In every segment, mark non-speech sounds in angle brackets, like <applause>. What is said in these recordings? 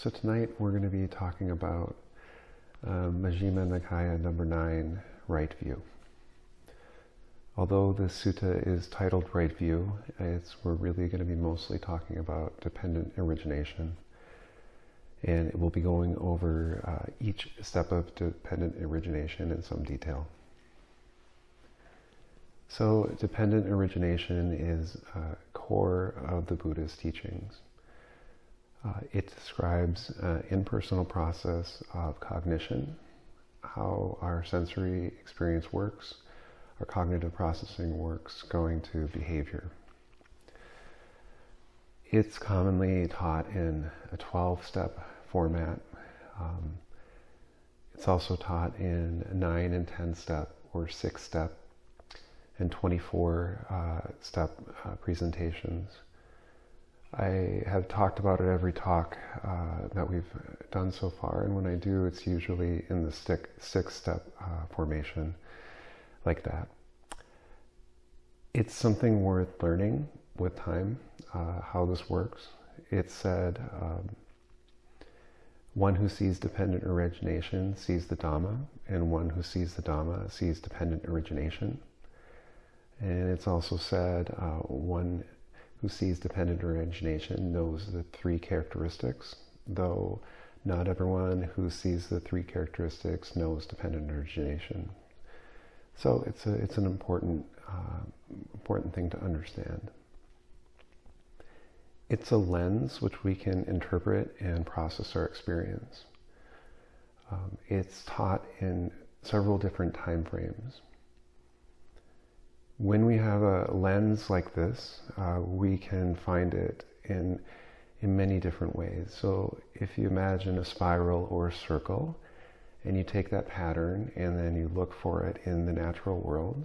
So tonight we're going to be talking about uh, Majjhima Nikaya number 9, Right View. Although this sutta is titled Right View, it's, we're really going to be mostly talking about dependent origination. And we'll be going over uh, each step of dependent origination in some detail. So dependent origination is uh, core of the Buddha's teachings. Uh, it describes an impersonal process of cognition, how our sensory experience works, our cognitive processing works, going to behavior. It's commonly taught in a 12-step format. Um, it's also taught in 9 and 10-step or 6-step and 24 uh, step uh, presentations. I have talked about it every talk uh, that we've done so far, and when I do, it's usually in the stick, six step uh, formation like that. It's something worth learning with time, uh, how this works. It's said, um, one who sees dependent origination sees the Dhamma, and one who sees the Dhamma sees dependent origination. And it's also said uh, one who sees dependent origination knows the three characteristics, though not everyone who sees the three characteristics knows dependent origination. So it's, a, it's an important, uh, important thing to understand. It's a lens which we can interpret and process our experience. Um, it's taught in several different time frames when we have a lens like this, uh, we can find it in, in many different ways. So if you imagine a spiral or a circle, and you take that pattern and then you look for it in the natural world,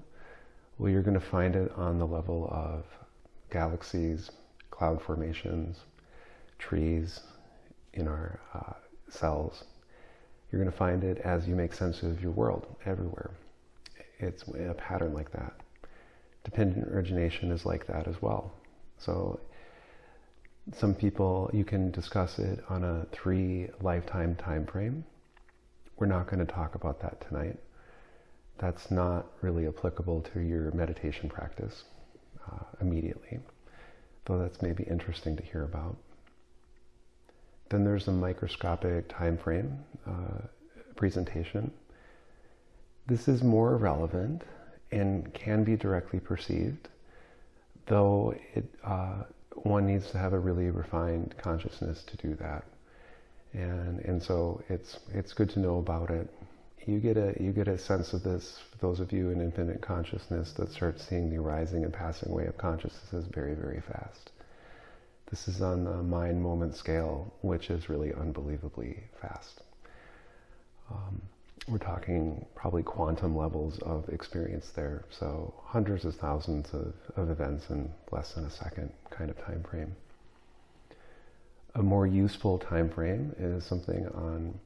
well, you're going to find it on the level of galaxies, cloud formations, trees, in our uh, cells. You're going to find it as you make sense of your world everywhere. It's a pattern like that dependent origination is like that as well. So some people, you can discuss it on a three lifetime time frame. We're not going to talk about that tonight. That's not really applicable to your meditation practice uh, immediately, though that's maybe interesting to hear about. Then there's a microscopic time frame uh, presentation. This is more relevant and can be directly perceived, though it, uh, one needs to have a really refined consciousness to do that. And, and so it's, it's good to know about it. You get, a, you get a sense of this, those of you in infinite consciousness that start seeing the arising and passing away of consciousnesses very, very fast. This is on the mind moment scale, which is really unbelievably fast. Um, we're talking probably quantum levels of experience there. So hundreds of thousands of, of events in less than a second kind of time frame. A more useful time frame is something on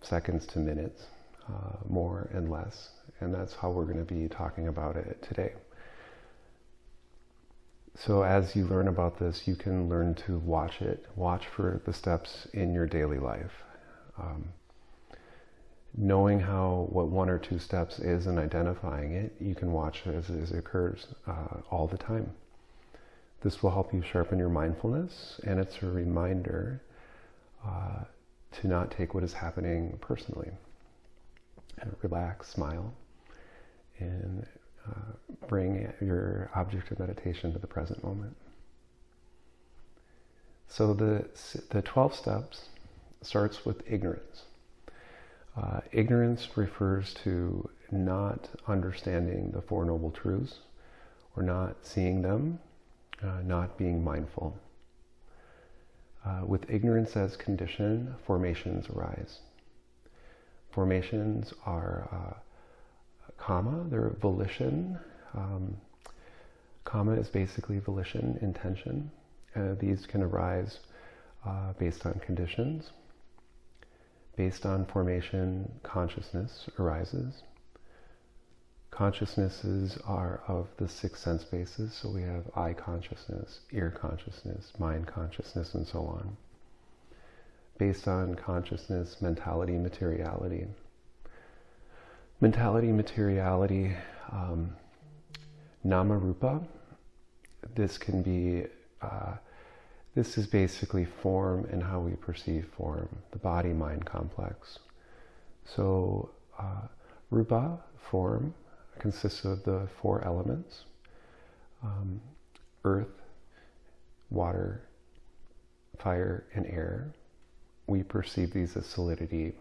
seconds to minutes, uh, more and less. And that's how we're going to be talking about it today. So as you learn about this, you can learn to watch it. Watch for the steps in your daily life. Um, knowing how what one or two steps is and identifying it, you can watch as, as it occurs uh, all the time. This will help you sharpen your mindfulness, and it's a reminder uh, to not take what is happening personally. And relax, smile, and uh, bring your object of meditation to the present moment. So the, the 12 steps starts with ignorance. Uh, ignorance refers to not understanding the Four Noble Truths or not seeing them, uh, not being mindful. Uh, with ignorance as condition, formations arise. Formations are uh, kamma, they're volition. Um, is basically volition, intention. Uh, these can arise uh, based on conditions based on formation, consciousness arises. Consciousnesses are of the six sense bases, so we have eye consciousness, ear consciousness, mind consciousness, and so on. Based on consciousness, mentality, materiality. Mentality, materiality, um, nama rupa. This can be, uh, this is basically form and how we perceive form, the body mind complex. So, uh, rupa, form, consists of the four elements um, earth, water, fire, and air. We perceive these as solidity,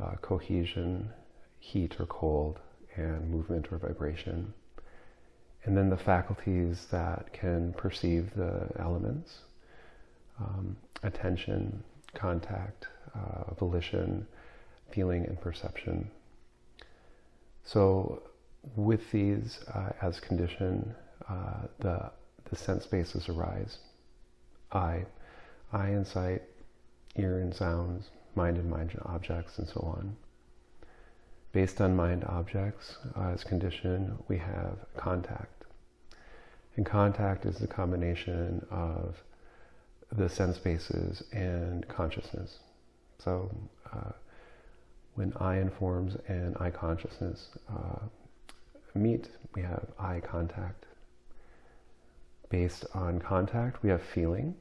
uh, cohesion, heat or cold, and movement or vibration. And then the faculties that can perceive the elements um, attention, contact, uh, volition, feeling, and perception. So with these uh, as condition, uh, the, the sense bases arise. Eye, eye and sight, ear and sounds, mind and mind objects, and so on. Based on mind objects uh, as condition, we have contact. And contact is the combination of the sense bases and consciousness. So uh, when eye informs and eye consciousness uh, meet, we have eye contact. Based on contact, we have feeling,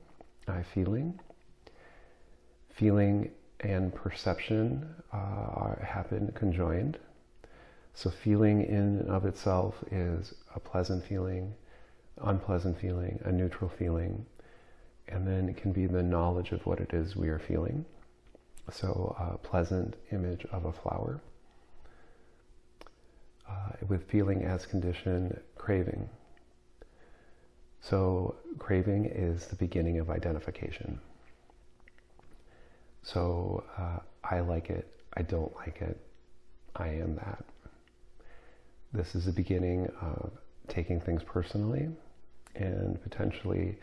eye feeling. Feeling and perception uh, are, happen conjoined. So, feeling in and of itself is a pleasant feeling, unpleasant feeling, a neutral feeling, and then it can be the knowledge of what it is we are feeling. So, a pleasant image of a flower uh, with feeling as condition, craving. So, craving is the beginning of identification. So, uh, I like it, I don't like it, I am that. This is the beginning of taking things personally and potentially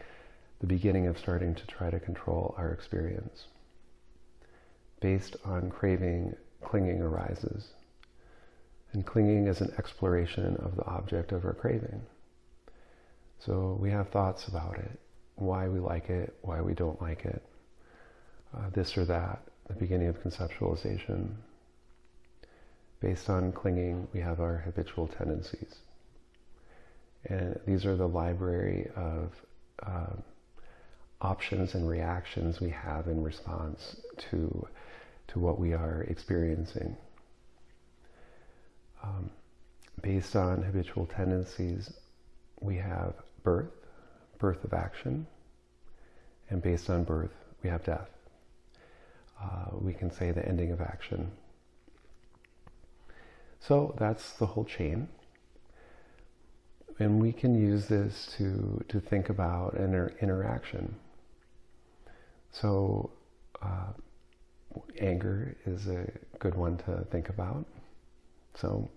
the beginning of starting to try to control our experience. Based on craving, clinging arises. And clinging is an exploration of the object of our craving. So we have thoughts about it, why we like it, why we don't like it, uh, this or that, the beginning of conceptualization. Based on clinging, we have our habitual tendencies. And these are the library of uh, options and reactions we have in response to, to what we are experiencing um, based on habitual tendencies, we have birth, birth of action, and based on birth, we have death. Uh, we can say the ending of action. So that's the whole chain. And we can use this to, to think about an inter- interaction. So, uh, anger is a good one to think about. So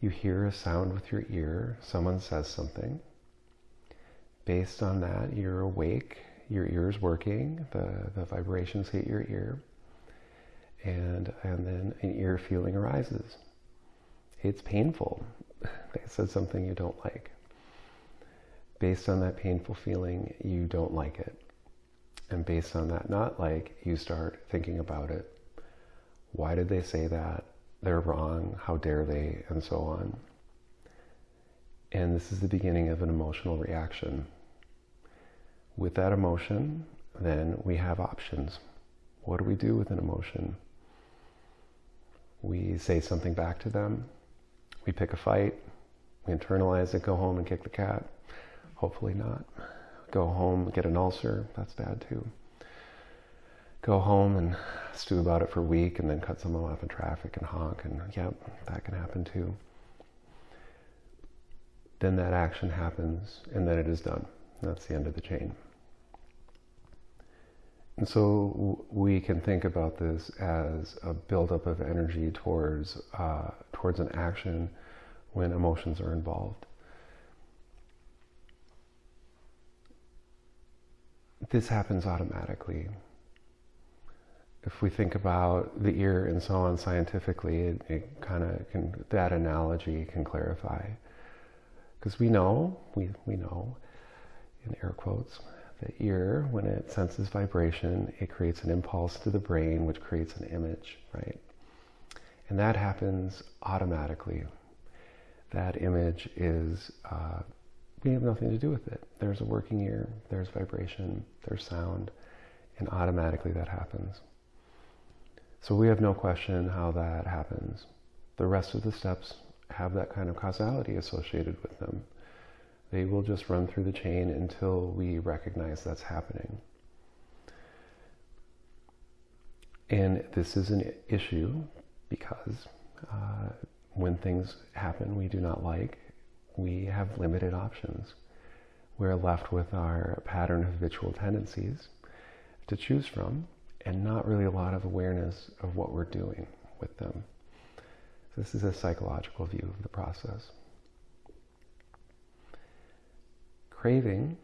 you hear a sound with your ear, someone says something. Based on that, you're awake, your ear is working, the, the vibrations hit your ear, and, and then an ear feeling arises. It's painful. <laughs> They said something you don't like. Based on that painful feeling, you don't like it. And based on that not like, you start thinking about it. Why did they say that? they're wrong, how dare they, and so on. And this is the beginning of an emotional reaction. With that emotion, then we have options. What do we do with an emotion? We say something back to them. We pick a fight. We internalize it, go home and kick the cat. Hopefully not. Go home, get an ulcer. That's bad too go home and stew about it for a week and then cut someone off in traffic and honk and yep, that can happen too. Then that action happens and then it is done. That's the end of the chain. And so we can think about this as a buildup of energy towards uh, towards an action when emotions are involved. This happens automatically if we think about the ear and so on scientifically, it, it kind of can, that analogy can clarify. Because we know, we, we know, in air quotes, the ear, when it senses vibration, it creates an impulse to the brain, which creates an image, right? And that happens automatically. That image is, uh, we have nothing to do with it. There's a working ear, there's vibration, there's sound, and automatically that happens. So we have no question how that happens. The rest of the steps have that kind of causality associated with them. They will just run through the chain until we recognize that's happening. And this is an issue because uh, when things happen we do not like, we have limited options. We're left with our pattern of habitual tendencies to choose from and not really a lot of awareness of what we're doing with them. This is a psychological view of the process. Craving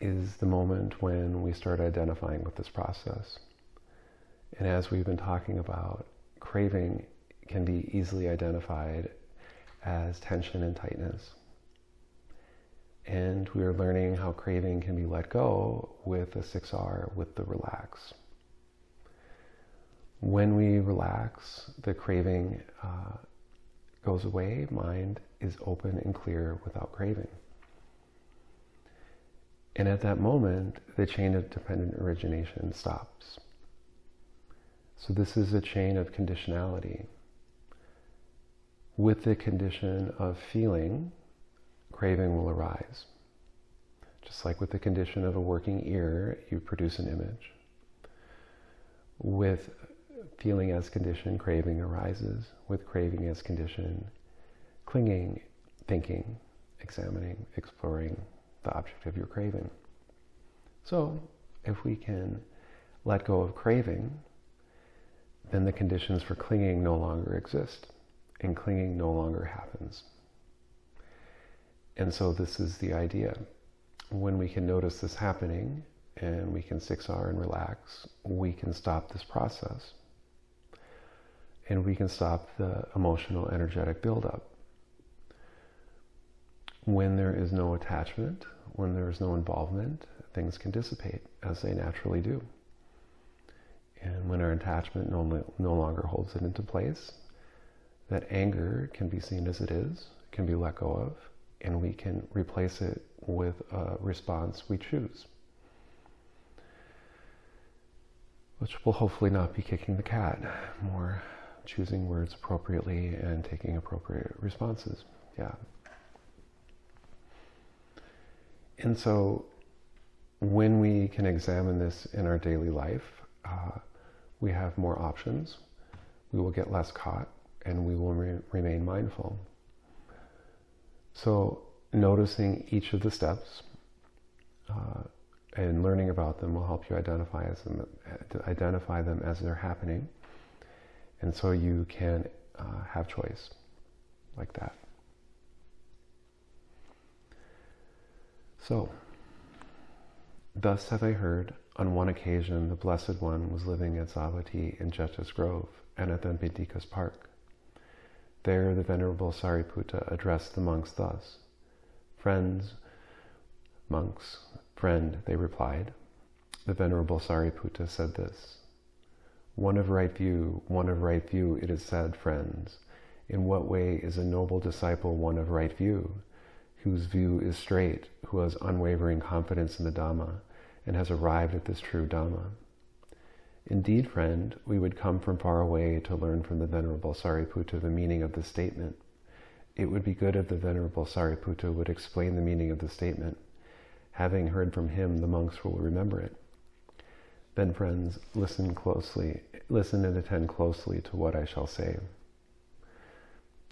is the moment when we start identifying with this process. And as we've been talking about, craving can be easily identified as tension and tightness. And we are learning how craving can be let go with the 6R, with the relax. When we relax, the craving uh, goes away, mind is open and clear without craving. And at that moment, the chain of dependent origination stops. So this is a chain of conditionality. With the condition of feeling, craving will arise. Just like with the condition of a working ear, you produce an image. With feeling as condition, craving arises. With craving as condition, clinging, thinking, examining, exploring the object of your craving. So, if we can let go of craving, then the conditions for clinging no longer exist, and clinging no longer happens. And so, this is the idea. When we can notice this happening and we can 6R and relax, we can stop this process. And we can stop the emotional, energetic buildup. When there is no attachment, when there is no involvement, things can dissipate as they naturally do. And when our attachment no, no longer holds it into place, that anger can be seen as it is, can be let go of, and we can replace it with a response we choose. Which will hopefully not be kicking the cat, more choosing words appropriately and taking appropriate responses. Yeah. And so when we can examine this in our daily life, uh, we have more options. We will get less caught and we will re- remain mindful. So, noticing each of the steps uh, and learning about them will help you identify, as them, identify them as they're happening. And so you can uh, have choice like that. So, thus have I heard, on one occasion the Blessed One was living at Savatthi in Jeta's Grove and at Anathapindika's Park. There the Venerable Sariputta addressed the monks thus Friends, monks, friend, they replied. The Venerable Sariputta said this One of right view, one of right view, it is said, friends. In what way is a noble disciple one of right view? whose view is straight, who has unwavering confidence in the Dhamma, and has arrived at this true Dhamma. Indeed, friend, we would come from far away to learn from the Venerable Sariputta the meaning of the statement. It would be good if the Venerable Sariputta would explain the meaning of the statement. Having heard from him, the monks will remember it. Then, friends, listen closely, listen and attend closely to what I shall say.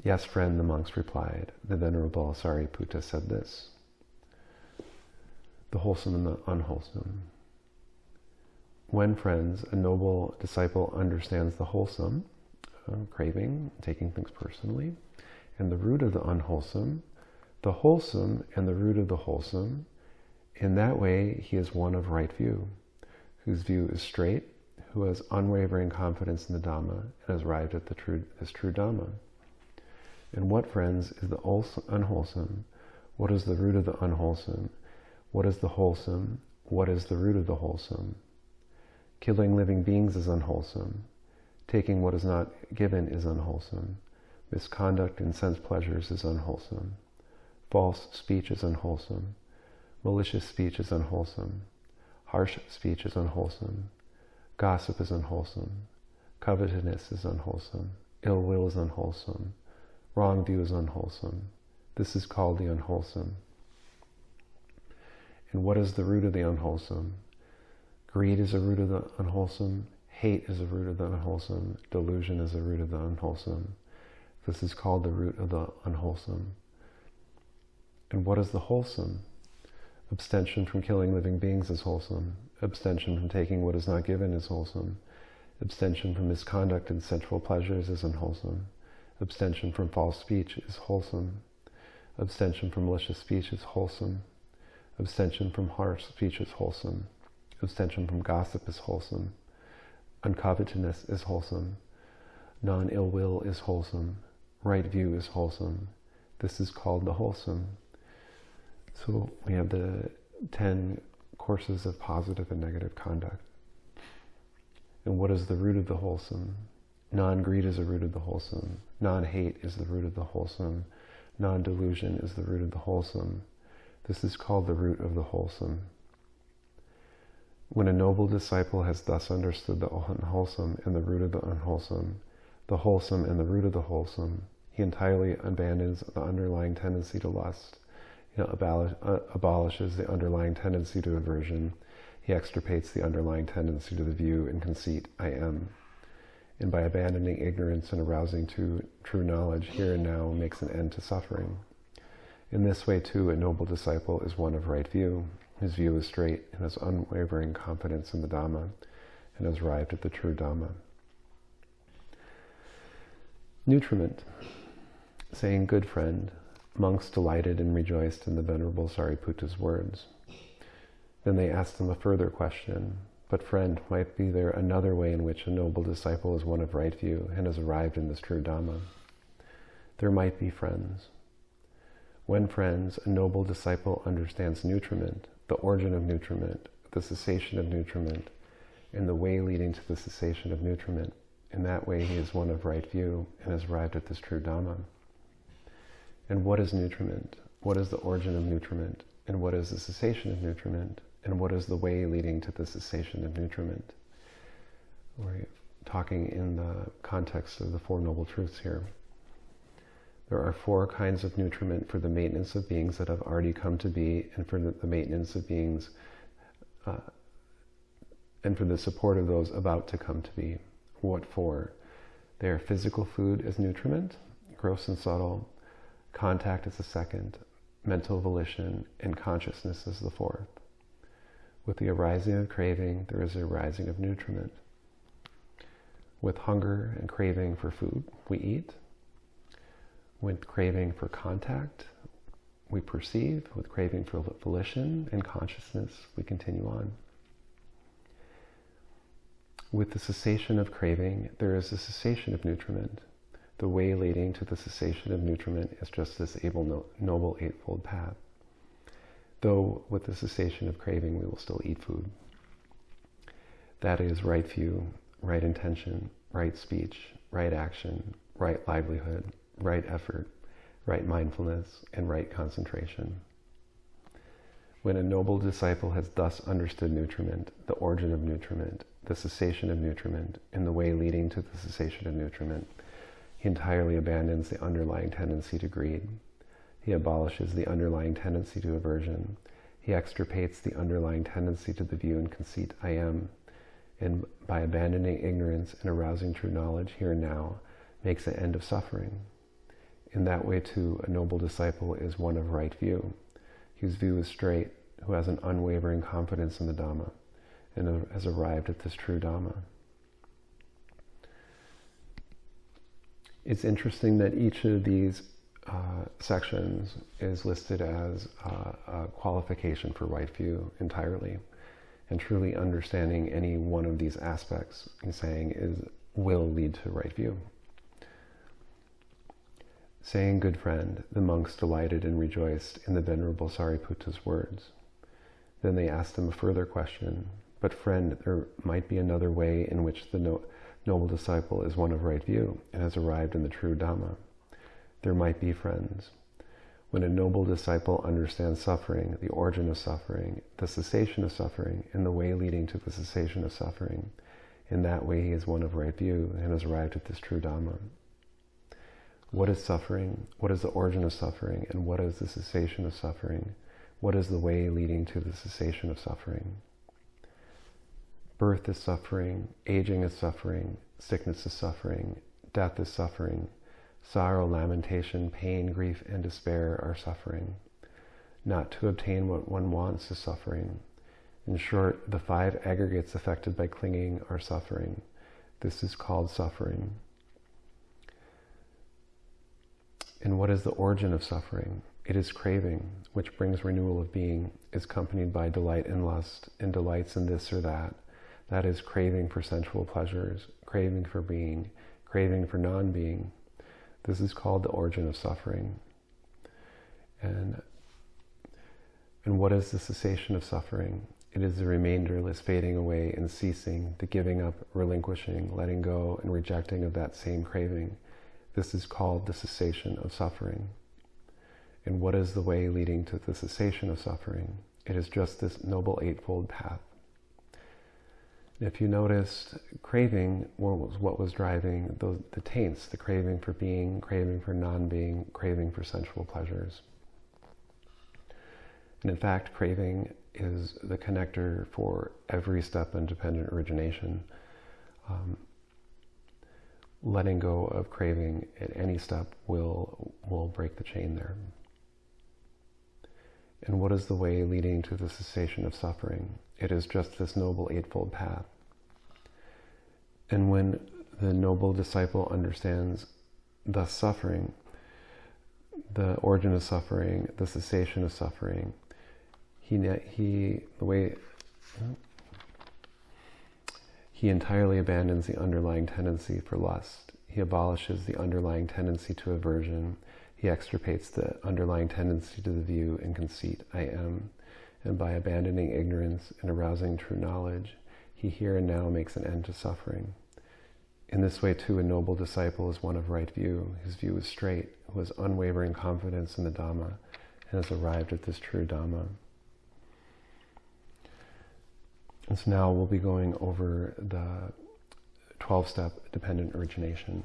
Yes, friend, the monks replied. The Venerable Sariputta said this The wholesome and the unwholesome. When, friends, a noble disciple understands the wholesome, uh, craving, taking things personally, and the root of the unwholesome, the wholesome and the root of the wholesome, in that way he is one of right view, whose view is straight, who has unwavering confidence in the Dhamma and has arrived at the true, this true Dhamma. And what, friends, is the unwholesome? What is the root of the unwholesome? What is the wholesome? What is the root of the wholesome? Killing living beings is unwholesome. Taking what is not given is unwholesome. Misconduct in sense pleasures is unwholesome. False speech is unwholesome. Malicious speech is unwholesome. Harsh speech is unwholesome. Gossip is unwholesome. Covetousness is unwholesome. Ill will is unwholesome. Wrong view is unwholesome. This is called the unwholesome. And what is the root of the unwholesome? Greed is a root of the unwholesome. Hate is a root of the unwholesome. Delusion is a root of the unwholesome. This is called the root of the unwholesome. And what is the wholesome? Abstention from killing living beings is wholesome. Abstention from taking what is not given is wholesome. Abstention from misconduct and sensual pleasures is unwholesome. Abstention from false speech is wholesome. Abstention from malicious speech is wholesome. Abstention from harsh speech is wholesome. Abstention from gossip is wholesome. Uncovetousness is wholesome. Non ill will is wholesome. Right view is wholesome. This is called the wholesome. So we have the 10 courses of positive and negative conduct. And what is the root of the wholesome? Non greed is the root of the wholesome. Non hate is the root of the wholesome. Non delusion is the root of the wholesome. This is called the root of the wholesome. When a noble disciple has thus understood the unwholesome and the root of the unwholesome, the wholesome and the root of the wholesome, he entirely abandons the underlying tendency to lust know, abolish, uh, abolishes the underlying tendency to aversion. He extirpates the underlying tendency to the view and conceit, I am. And by abandoning ignorance and arousing to true knowledge here and now makes an end to suffering. In this way, too, a noble disciple is one of right view. His view is straight and has unwavering confidence in the Dhamma and has arrived at the true Dhamma. Nutriment. Saying, good friend, Monks delighted and rejoiced in the Venerable Sariputta's words. Then they asked him a further question. But friend, might be there another way in which a noble disciple is one of right view and has arrived in this true Dhamma? There might be friends. When friends, a noble disciple understands nutriment, the origin of nutriment, the cessation of nutriment, and the way leading to the cessation of nutriment. In that way, he is one of right view and has arrived at this true Dhamma. And what is nutriment? What is the origin of nutriment? And what is the cessation of nutriment? And what is the way leading to the cessation of nutriment? We're talking in the context of the Four Noble Truths here. There are four kinds of nutriment for the maintenance of beings that have already come to be and for the, maintenance of beings uh, and for the support of those about to come to be. What for? They are physical food as nutriment, gross and subtle, Contact is the second, mental volition, and consciousness is the fourth. With the arising of craving, there is a rising of nutriment. With hunger and craving for food, we eat. With craving for contact, we perceive. With craving for volition and consciousness, we continue on. With the cessation of craving, there is a cessation of nutriment. The way leading to the cessation of nutriment is just this able, noble eightfold path. Though with the cessation of craving, we will still eat food. That is right view, right intention, right speech, right action, right livelihood, right effort, right mindfulness, and right concentration. When a noble disciple has thus understood nutriment, the origin of nutriment, the cessation of nutriment, and the way leading to the cessation of nutriment, he entirely abandons the underlying tendency to greed. He abolishes the underlying tendency to aversion. He extirpates the underlying tendency to the view and conceit, I am, and by abandoning ignorance and arousing true knowledge here and now, makes an end of suffering. In that way, too, a noble disciple is one of right view, whose view is straight, who has an unwavering confidence in the Dhamma, and has arrived at this true Dhamma. it's interesting that each of these uh, sections is listed as uh, a qualification for right view entirely. And truly understanding any one of these aspects, he's saying, is will lead to right view. Saying, good friend, the monks delighted and rejoiced in the Venerable Sariputta's words. Then they asked him a further question. But friend, there might be another way in which the no noble disciple is one of right view and has arrived in the true Dhamma. There might be friends. When a noble disciple understands suffering, the origin of suffering, the cessation of suffering, and the way leading to the cessation of suffering, in that way he is one of right view and has arrived at this true Dhamma. What is suffering? What is the origin of suffering? And what is the cessation of suffering? What is the way leading to the cessation of suffering? Birth is suffering, aging is suffering, sickness is suffering, death is suffering, sorrow, lamentation, pain, grief, and despair are suffering. Not to obtain what one wants is suffering. In short, the five aggregates affected by clinging are suffering. This is called suffering. And what is the origin of suffering? It is craving, which brings renewal of being, is accompanied by delight and lust, and delights in this or that. That is craving for sensual pleasures, craving for being, craving for non being. This is called the origin of suffering. And, and what is the cessation of suffering? It is the remainderless fading away and ceasing, the giving up, relinquishing, letting go, and rejecting of that same craving. This is called the cessation of suffering. And what is the way leading to the cessation of suffering? It is just this noble eightfold path. If you noticed, craving was what was driving the, the taints, the craving for being, craving for non-being, craving for sensual pleasures. And in fact, craving is the connector for every step in dependent origination. Um, letting go of craving at any step will will break the chain there. And what is the way leading to the cessation of suffering? It is just this noble eightfold path. And when the noble disciple understands the suffering, the origin of suffering, the cessation of suffering, he, he the way he entirely abandons the underlying tendency for lust. He abolishes the underlying tendency to aversion. He extirpates the underlying tendency to the view and conceit, I am. And by abandoning ignorance and arousing true knowledge, he here and now makes an end to suffering. In this way, too, a noble disciple is one of right view. His view is straight, who has unwavering confidence in the Dhamma, and has arrived at this true Dhamma. And so now we'll be going over the 12 step dependent origination.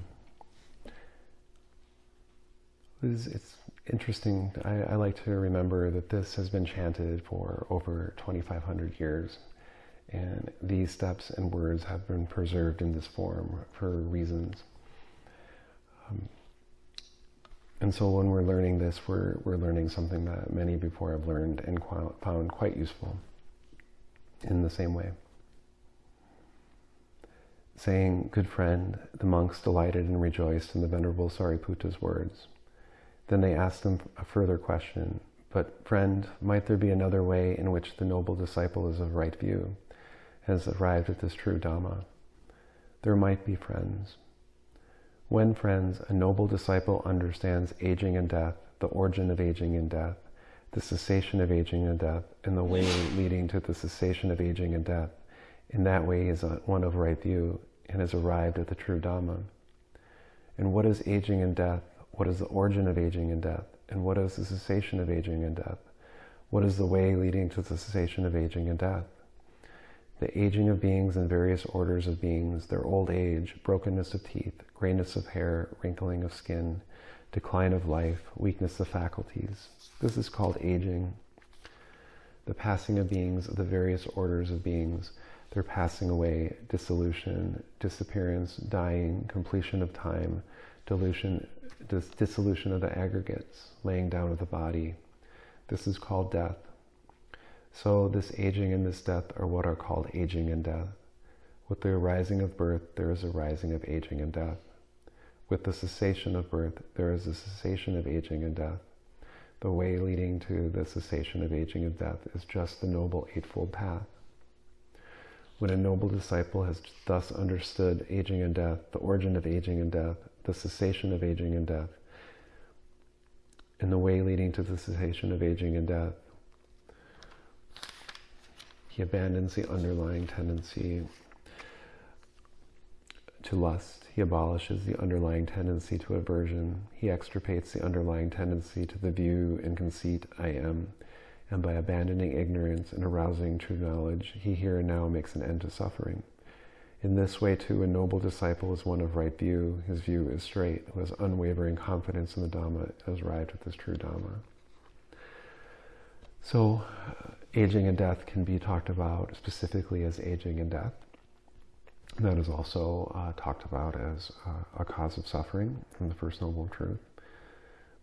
It's, it's interesting. I, I, like to remember that this has been chanted for over 2,500 years. And these steps and words have been preserved in this form for reasons. Um, and so when we're learning this, we're, we're learning something that many before have learned and found quite useful in the same way. Saying, Good friend, the monks delighted and rejoiced in the Venerable Sariputta's words. Then they asked him a further question, But, friend, might there be another way in which the noble disciple is of right view, has arrived at this true Dhamma? There might be friends. When, friends, a noble disciple understands aging and death, the origin of aging and death, the cessation of aging and death, and the way leading to the cessation of aging and death. In that way, is one of right view and has arrived at the true Dhamma. And what is aging and death? What is the origin of aging and death? And what is the cessation of aging and death? What is the way leading to the cessation of aging and death? The aging of beings and various orders of beings, their old age, brokenness of teeth, grayness of hair, wrinkling of skin, decline of life, weakness of faculties. This is called aging. The passing of beings, the various orders of beings, their passing away, dissolution, disappearance, dying, completion of time, dilution, dis- dissolution of the aggregates, laying down of the body. This is called death. So, this aging and this death are what are called aging and death. With the arising of birth, there is a rising of aging and death. With the cessation of birth, there is a cessation of aging and death. The way leading to the cessation of aging and death is just the Noble Eightfold Path. When a noble disciple has thus understood aging and death, the origin of aging and death, the cessation of aging and death, and the way leading to the cessation of aging and death, he abandons the underlying tendency to lust. He abolishes the underlying tendency to aversion. He extirpates the underlying tendency to the view and conceit I am. And by abandoning ignorance and arousing true knowledge, he here and now makes an end to suffering. In this way, too, a noble disciple is one of right view. His view is straight, who has unwavering confidence in the Dhamma, has arrived at this true Dhamma. So, uh, aging and death can be talked about specifically as aging and death. That is also uh, talked about as uh, a cause of suffering from the First Noble Truth.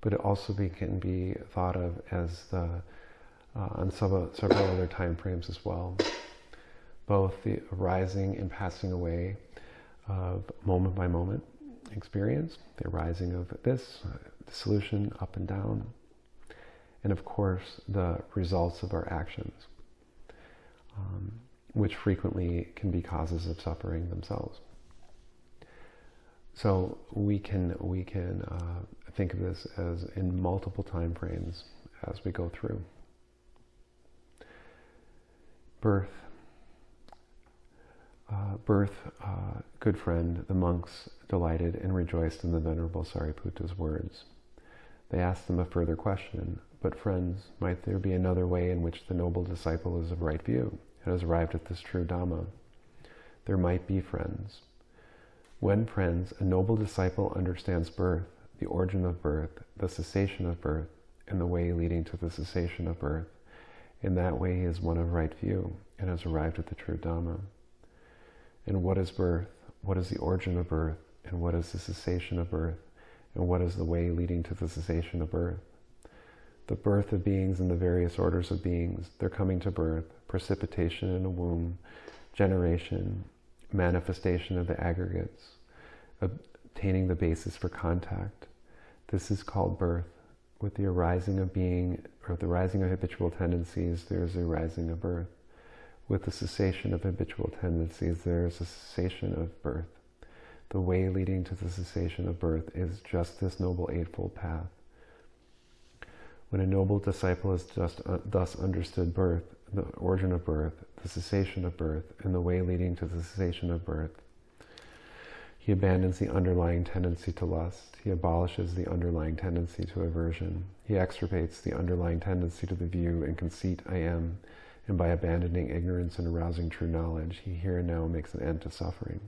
But it also be, can be thought of as the, uh, on several, other time frames as well. Both the arising and passing away of moment by moment experience, the arising of this, uh, dissolution up and down, and of course the results of our actions. Um, which frequently can be causes of suffering themselves. So we can we can uh, think of this as in multiple time frames as we go through. Birth, uh, birth, uh, good friend, the monks delighted and rejoiced in the Venerable Sariputta's words. They asked him a further question, but friends, might there be another way in which the noble disciple is of right view? And has arrived at this true Dhamma. There might be friends. When friends, a noble disciple understands birth, the origin of birth, the cessation of birth, and the way leading to the cessation of birth. In that way, he is one of right view and has arrived at the true Dhamma. And what is birth? What is the origin of birth? And what is the cessation of birth? And what is the way leading to the cessation of birth? The birth of beings and the various orders of beings, their coming to birth, precipitation in a womb, generation, manifestation of the aggregates, obtaining the basis for contact. This is called birth. With the arising of being, or the rising of habitual tendencies, there is a rising of birth. With the cessation of habitual tendencies, there is a cessation of birth. The way leading to the cessation of birth is just this Noble Eightfold Path. When a noble disciple has just uh, thus understood birth, the origin of birth, the cessation of birth, and the way leading to the cessation of birth. He abandons the underlying tendency to lust. He abolishes the underlying tendency to aversion. He extirpates the underlying tendency to the view and conceit I am, and by abandoning ignorance and arousing true knowledge, he here and now makes an end to suffering.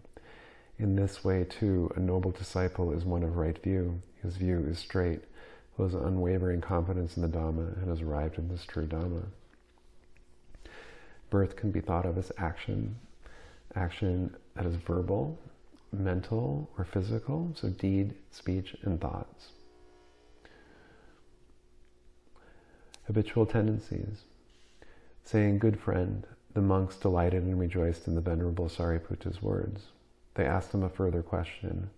In this way, too, a noble disciple is one of right view. His view is straight, who has unwavering confidence in the Dhamma and has arrived in this true Dhamma. Birth can be thought of as action, action that is verbal, mental, or physical, so deed, speech, and thoughts. Habitual tendencies. Saying, good friend, the monks delighted and rejoiced in the Venerable Sariputta's words. They asked him a further question.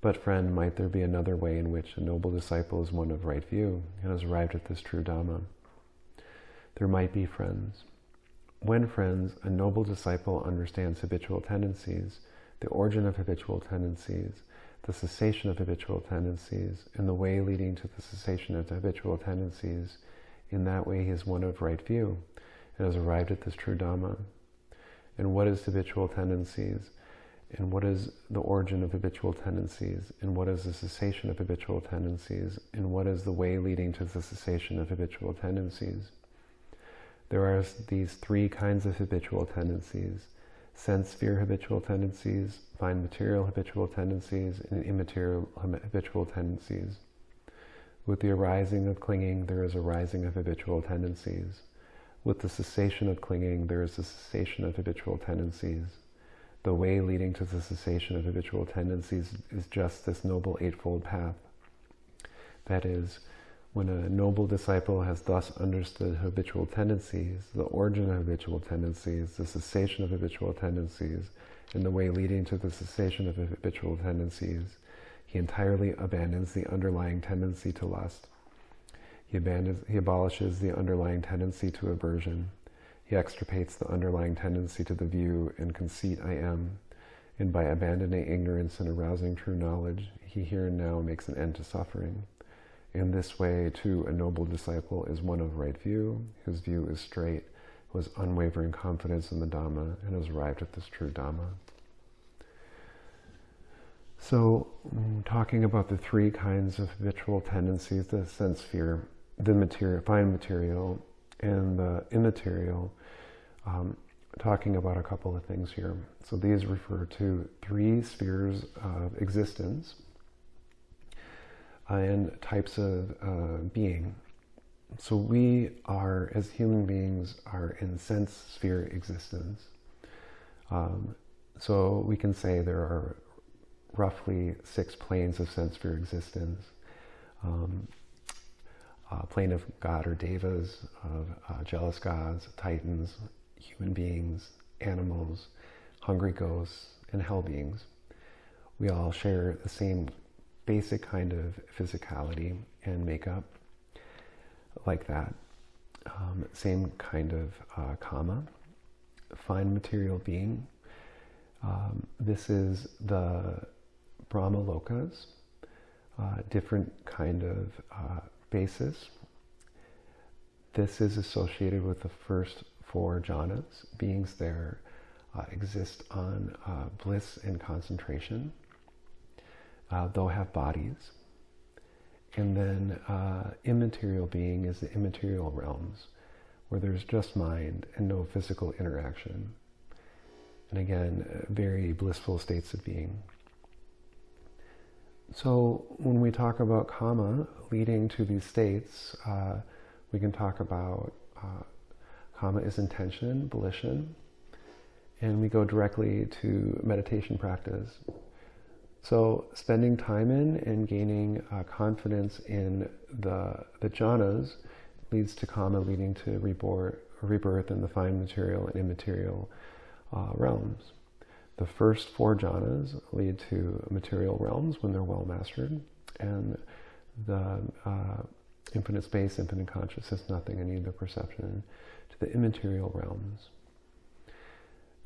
But friend, might there be another way in which a noble disciple is one of right view and has arrived at this true Dhamma? There might be friends. When, friends, a noble disciple understands habitual tendencies, the origin of habitual tendencies, the cessation of habitual tendencies, and the way leading to the cessation of the habitual tendencies, in that way he is one of right view and has arrived at this true Dhamma. And what is habitual tendencies? And what is the origin of habitual tendencies? And what is the cessation of habitual tendencies? And what is the way leading to the cessation of habitual tendencies? There are these three kinds of habitual tendencies sense sphere habitual tendencies, fine material habitual tendencies, and immaterial habitual tendencies. With the arising of clinging, there is a rising of habitual tendencies. With the cessation of clinging, there is a cessation of habitual tendencies. The way leading to the cessation of habitual tendencies is just this Noble Eightfold Path. That is, when a noble disciple has thus understood habitual tendencies, the origin of habitual tendencies, the cessation of habitual tendencies, and the way leading to the cessation of habitual tendencies, he entirely abandons the underlying tendency to lust. He, abandons, he abolishes the underlying tendency to aversion. He extirpates the underlying tendency to the view and conceit I am, and by abandoning ignorance and arousing true knowledge, he here and now makes an end to suffering. In this way, too, a noble disciple is one of right view, whose view is straight, who has unwavering confidence in the Dhamma, and has arrived at this true Dhamma. So, mm, talking about the three kinds of habitual tendencies the sense sphere, the material, fine material, and the immaterial, um, talking about a couple of things here. So, these refer to three spheres of existence and types of uh, being. So, we are, as human beings, are in sense sphere existence. Um, so, we can say there are roughly six planes of sense sphere existence. Um, plane of God or devas, of uh, jealous gods, titans, human beings, animals, hungry ghosts, and hell beings. We all share the same basic kind of physicality and makeup, like that. Um, same kind of uh, kama, fine material being. Um, this is the Brahma Lokas, uh, different kind of uh, basis. This is associated with the first four jhanas. Beings there uh, exist on uh, bliss and concentration. Uh, they'll have bodies. And then uh, immaterial being is the immaterial realms, where there's just mind and no physical interaction. And again, very blissful states of being. So when we talk about kamma leading to these states, uh, we can talk about uh, kamma is intention, volition, and we go directly to meditation practice. So spending time in and gaining uh, confidence in the, the jhanas leads to karma, leading to rebirth, rebirth in the fine material and immaterial uh, realms. The first four jhanas lead to material realms when they're well mastered, and the uh, infinite space, infinite consciousness, nothing in either perception, to the immaterial realms.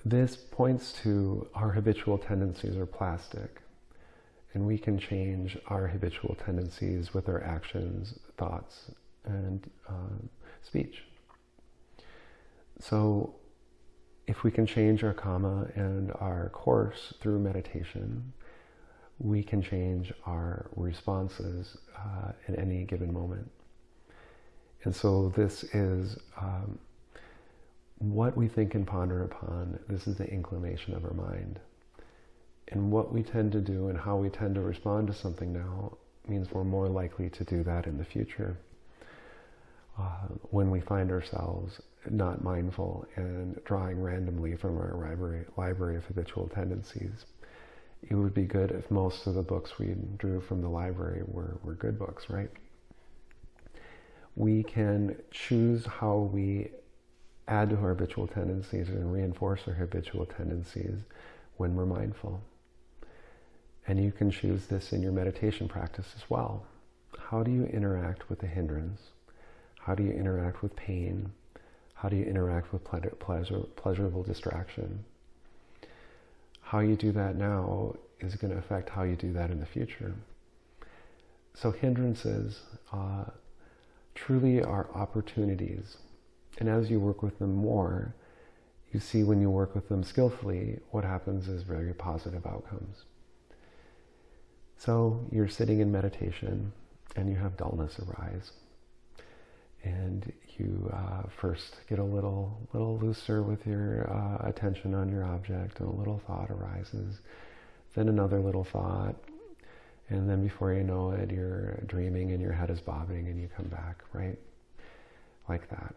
This points to our habitual tendencies are plastic, and we can change our habitual tendencies with our actions, thoughts, and uh, speech. So if we can change our karma and our course through meditation, we can change our responses uh, at any given moment. And so this is um, what we think and ponder upon. This is the inclination of our mind. And what we tend to do and how we tend to respond to something now means we're more likely to do that in the future. Uh, when we find ourselves not mindful and drawing randomly from our library, library of habitual tendencies. It would be good if most of the books we drew from the library were, were good books, right? We can choose how we add to our habitual tendencies and reinforce our habitual tendencies when we're mindful. And you can choose this in your meditation practice as well. How do you interact with the hindrance? How do you interact with pain? How do you interact with pleasure, pleasurable distraction? How you do that now is going to affect how you do that in the future. So hindrances uh, truly are opportunities. And as you work with them more, you see when you work with them skillfully, what happens is very positive outcomes. So you're sitting in meditation and you have dullness arise. And you uh, first get a little little looser with your uh, attention on your object and a little thought arises then another little thought. And then before you know it you're dreaming and your head is bobbing and you come back right? Like that.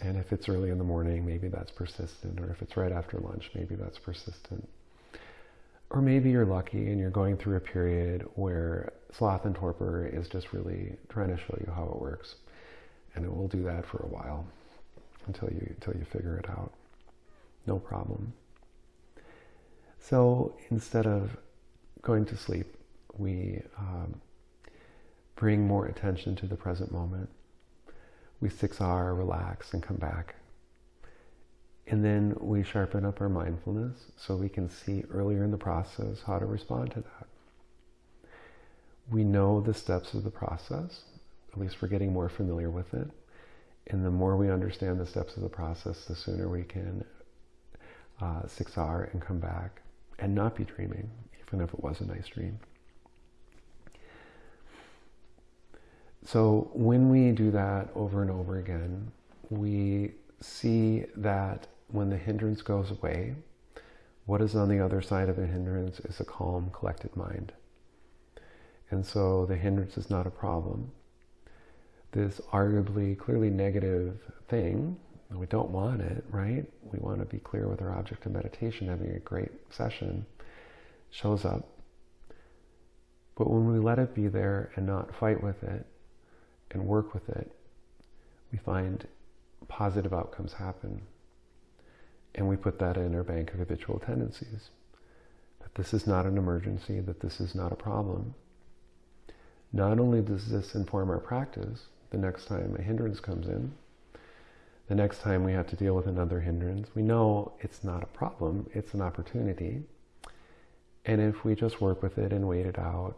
And if it's early in the morning maybe that's persistent. Or if it's right after lunch maybe that's persistent or maybe you're lucky and you're going through a period where sloth and torpor is just really trying to show you how it works and it will do that for a while until you until you figure it out. No problem. So instead of going to sleep, we um, bring more attention to the present moment. We 6R, relax, and come back. And then we sharpen up our mindfulness so we can see earlier in the process how to respond to that. We know the steps of the process, at least we're getting more familiar with it. And the more we understand the steps of the process, the sooner we can uh, 6R and come back and not be dreaming, even if it was a nice dream. So when we do that over and over again, we see that when the hindrance goes away, what is on the other side of the hindrance is a calm, collected mind. And so the hindrance is not a problem. This arguably, clearly negative thing, we don't want it, right? We want to be clear with our object of meditation, having a great session, shows up. But when we let it be there and not fight with it and work with it, we find positive outcomes happen. And we put that in our bank of habitual tendencies. That this is not an emergency, that this is not a problem. Not only does this inform our practice, the next time a hindrance comes in, the next time we have to deal with another hindrance, we know it's not a problem, it's an opportunity. And if we just work with it and wait it out,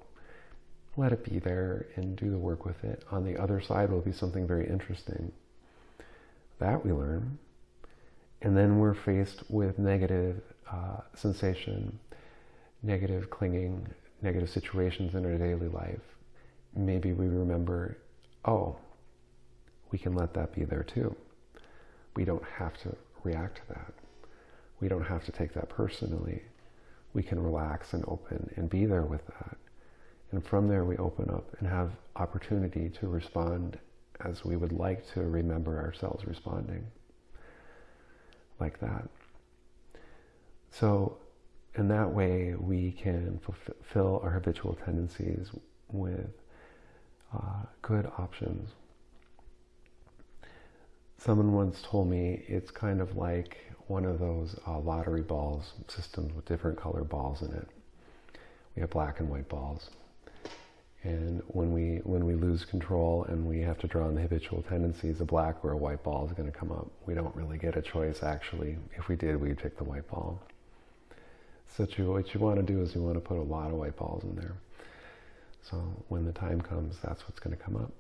let it be there and do the work with it, on the other side will be something very interesting. That we learn. And then we're faced with negative uh, sensation, negative clinging, negative situations in our daily life. Maybe we remember, oh, we can let that be there too. We don't have to react to that. We don't have to take that personally. We can relax and open and be there with that. And from there, we open up and have opportunity to respond as we would like to remember ourselves responding like that. So, in that way, we can fulfill our habitual tendencies with uh, good options. Someone once told me it's kind of like one of those uh, lottery balls systems with different color balls in it. We have black and white balls. And when we when we lose control and we have to draw on the habitual tendencies, a black or a white ball is going to come up. We don't really get a choice, actually. If we did, we'd pick the white ball. So what you want to do is you want to put a lot of white balls in there. So when the time comes, that's what's going to come up.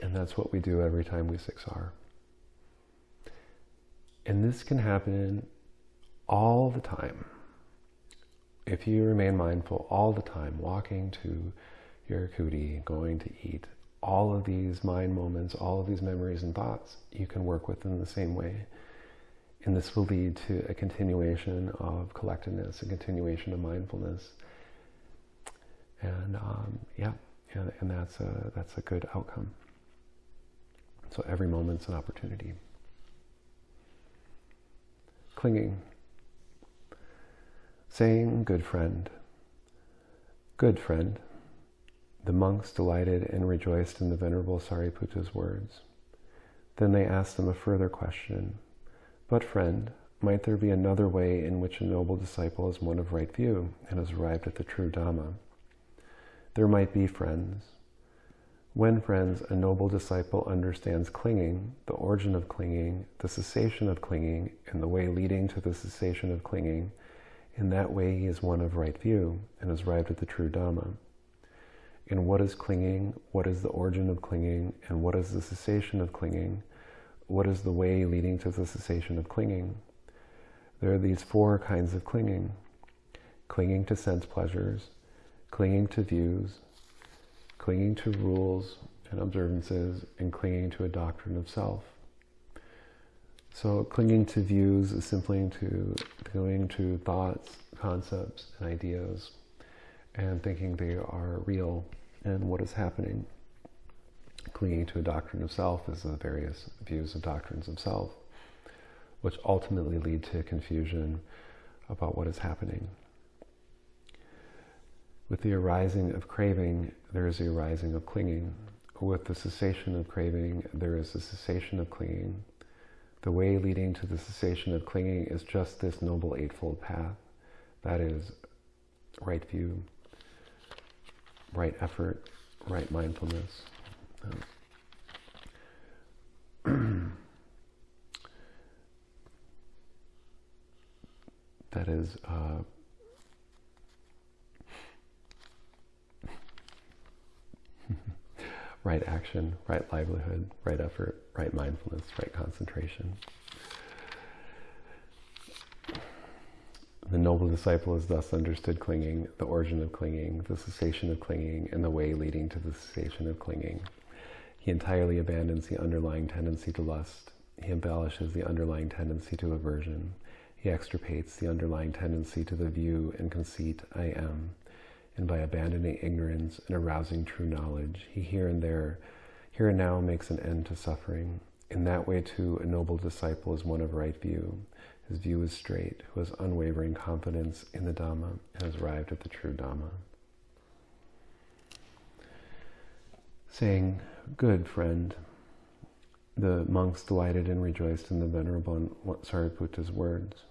And that's what we do every time we 6R. And this can happen all the time. If you remain mindful all the time, walking to your kuti, going to eat, all of these mind moments, all of these memories and thoughts, you can work with in the same way. And this will lead to a continuation of collectedness, a continuation of mindfulness. And um, yeah, and, and that's, a, that's a good outcome. So every moment's an opportunity. Clinging. Saying, good friend. Good friend. The monks delighted and rejoiced in the Venerable Sariputta's words. Then they asked him a further question. But friend, might there be another way in which a noble disciple is one of right view and has arrived at the true Dhamma? There might be friends. When, friends, a noble disciple understands clinging, the origin of clinging, the cessation of clinging, and the way leading to the cessation of clinging, in that way he is one of right view and has arrived at the true Dhamma in what is clinging, what is the origin of clinging, and what is the cessation of clinging, what is the way leading to the cessation of clinging. There are these four kinds of clinging. Clinging to sense pleasures, clinging to views, clinging to rules and observances, and clinging to a doctrine of self. So, clinging to views is simply to clinging to thoughts, concepts, and ideas, and thinking they are real and what is happening. Clinging to a doctrine of self is the various views of doctrines of self, which ultimately lead to confusion about what is happening. With the arising of craving, there is the arising of clinging. With the cessation of craving, there is the cessation of clinging. The way leading to the cessation of clinging is just this Noble Eightfold Path. That is right view, right effort, right mindfulness. Um, <clears throat> that is uh, <laughs> right action, right livelihood, right effort, right mindfulness, right concentration. The noble disciple is thus understood clinging, the origin of clinging, the cessation of clinging, and the way leading to the cessation of clinging. He entirely abandons the underlying tendency to lust. He embellishes the underlying tendency to aversion. He extirpates the underlying tendency to the view and conceit, I am. And by abandoning ignorance and arousing true knowledge, he here and there, here and now makes an end to suffering. In that way, too, a noble disciple is one of right view. His view is straight, who has unwavering confidence in the Dhamma and has arrived at the true Dhamma. Saying, Good friend, the monks delighted and rejoiced in the Venerable Sariputta's words.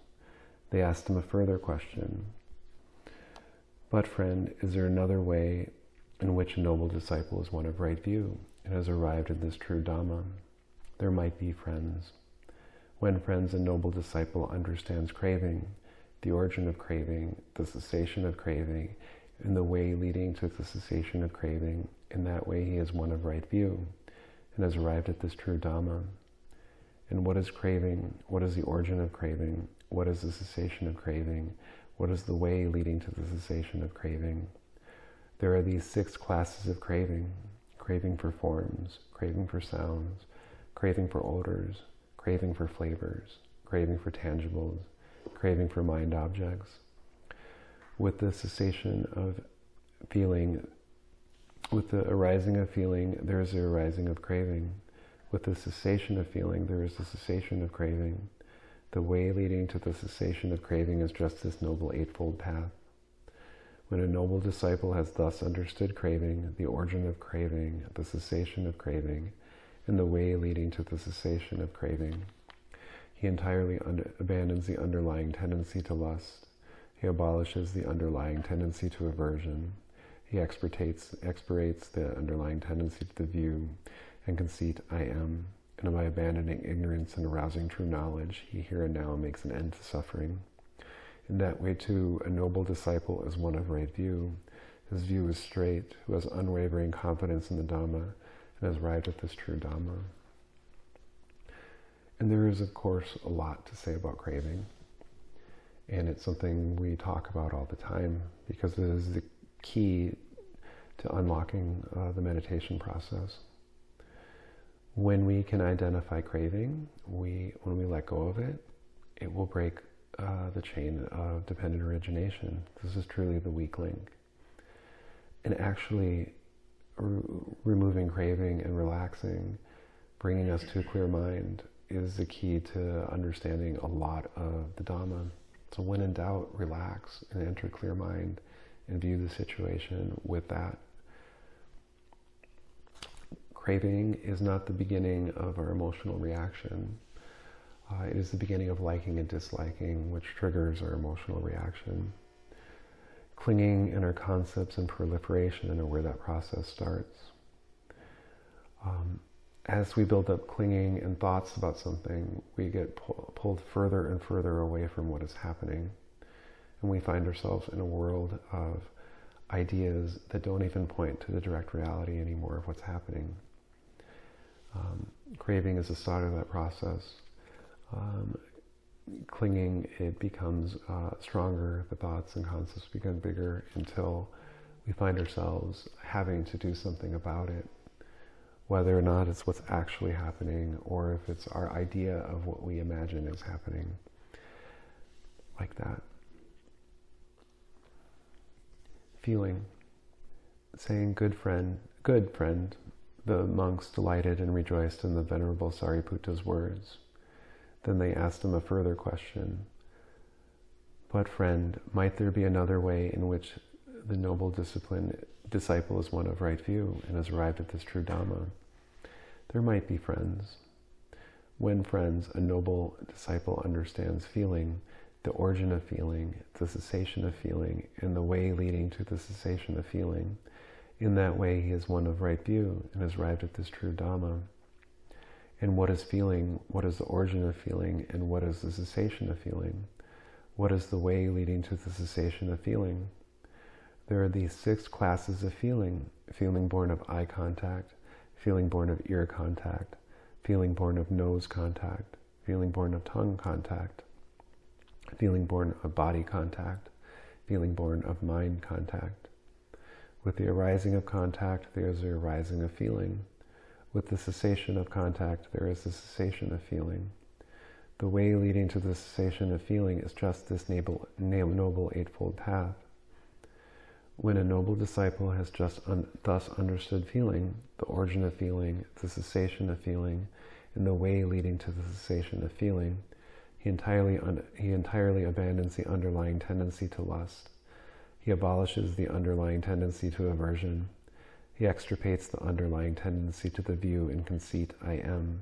They asked him a further question. But, friend, is there another way in which a noble disciple is one of right view and has arrived at this true Dhamma? There might be friends. When, friends, a noble disciple understands craving, the origin of craving, the cessation of craving, and the way leading to the cessation of craving, in that way he is one of right view and has arrived at this true Dhamma. And what is craving? What is the origin of craving? What is the cessation of craving? What is the way leading to the cessation of craving? There are these six classes of craving craving for forms, craving for sounds, craving for odors, craving for flavors, craving for tangibles, craving for mind objects. With the cessation of feeling, with the arising of feeling, there is the arising of craving. With the cessation of feeling, there is the cessation of craving. The way leading to the cessation of craving is just this noble eightfold path. When a noble disciple has thus understood craving, the origin of craving, the cessation of craving, and the way leading to the cessation of craving. He entirely under, abandons the underlying tendency to lust. He abolishes the underlying tendency to aversion. He expirates, expirates the underlying tendency to the view and conceit, I am. And by abandoning ignorance and arousing true knowledge, he here and now makes an end to suffering. In that way, too, a noble disciple is one of right view. His view is straight, who has unwavering confidence in the Dhamma, and has arrived at this true Dhamma. And there is, of course, a lot to say about craving. And it's something we talk about all the time because it is the key to unlocking uh, the meditation process. When we can identify craving, we, when we let go of it, it will break uh, the chain of dependent origination. This is truly the weak link. And actually, removing craving and relaxing, bringing us to a clear mind, is the key to understanding a lot of the Dhamma. So when in doubt, relax and enter clear mind and view the situation with that. Craving is not the beginning of our emotional reaction. Uh, it is the beginning of liking and disliking, which triggers our emotional reaction clinging in our concepts and proliferation and where that process starts. Um, as we build up clinging and thoughts about something, we get pull, pulled further and further away from what is happening. And we find ourselves in a world of ideas that don't even point to the direct reality anymore of what's happening. Um, craving is the start of that process. Um, clinging, it becomes uh, stronger, the thoughts and concepts become bigger until we find ourselves having to do something about it, whether or not it's what's actually happening or if it's our idea of what we imagine is happening, like that. Feeling, saying, good friend, good friend, the monks delighted and rejoiced in the Venerable Sariputta's words. Then they asked him a further question. But, friend, might there be another way in which the noble discipline disciple is one of right view and has arrived at this true Dhamma? There might be friends. When friends, a noble disciple understands feeling, the origin of feeling, the cessation of feeling, and the way leading to the cessation of feeling. In that way, he is one of right view and has arrived at this true Dhamma and what is feeling, what is the origin of feeling, and what is the cessation of feeling. What is the way leading to the cessation of feeling? There are these six classes of feeling. Feeling born of eye contact, feeling born of ear contact, feeling born of nose contact, feeling born of tongue contact, feeling born of body contact, feeling born of mind contact. With the arising of contact, there is the arising of feeling. With the cessation of contact, there is the cessation of feeling. The way leading to the cessation of feeling is just this noble, noble Eightfold Path. When a noble disciple has just un thus understood feeling, the origin of feeling, the cessation of feeling, and the way leading to the cessation of feeling, he entirely, he entirely abandons the underlying tendency to lust. He abolishes the underlying tendency to aversion. He extirpates the underlying tendency to the view and conceit I am.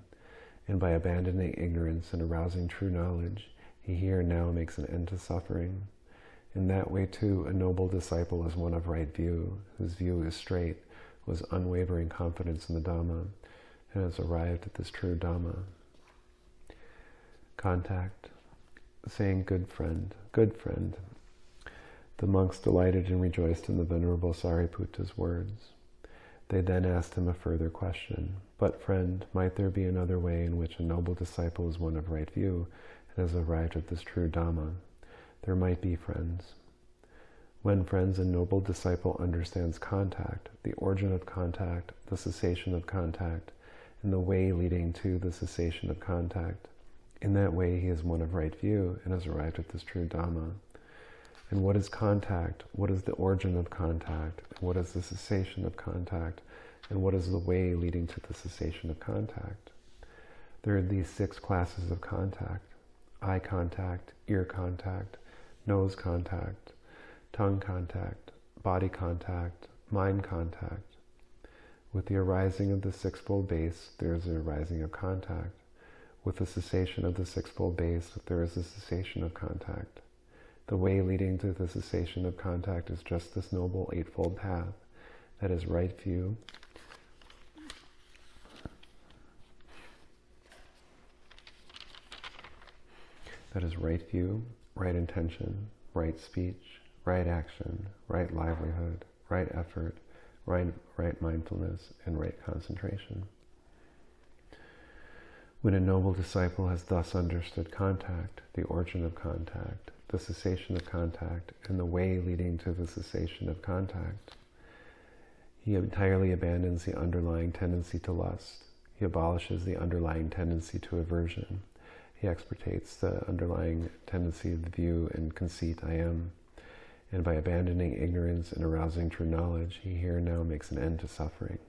And by abandoning ignorance and arousing true knowledge, he here now makes an end to suffering. In that way, too, a noble disciple is one of right view, whose view is straight, with unwavering confidence in the Dhamma, and has arrived at this true Dhamma. Contact, saying, good friend, good friend, the monks delighted and rejoiced in the Venerable Sariputta's words. They then asked him a further question. But, friend, might there be another way in which a noble disciple is one of right view and has arrived at this true Dhamma? There might be, friends. When, friends, a noble disciple understands contact, the origin of contact, the cessation of contact, and the way leading to the cessation of contact, in that way he is one of right view and has arrived at this true Dhamma. And what is contact? What is the origin of contact? What is the cessation of contact? And what is the way leading to the cessation of contact? There are these six classes of contact. Eye contact, ear contact, nose contact, tongue contact, body contact, mind contact. With the arising of the sixfold base, there is the arising of contact. With the cessation of the sixfold base, there is the cessation of contact. The way leading to the cessation of contact is just this noble Eightfold Path. That is right view. That is right view, right intention, right speech, right action, right livelihood, right effort, right, right mindfulness, and right concentration. When a noble disciple has thus understood contact, the origin of contact, the cessation of contact and the way leading to the cessation of contact. He entirely abandons the underlying tendency to lust. He abolishes the underlying tendency to aversion. He extirpates the underlying tendency of the view and conceit I am. And by abandoning ignorance and arousing true knowledge, he here and now makes an end to suffering.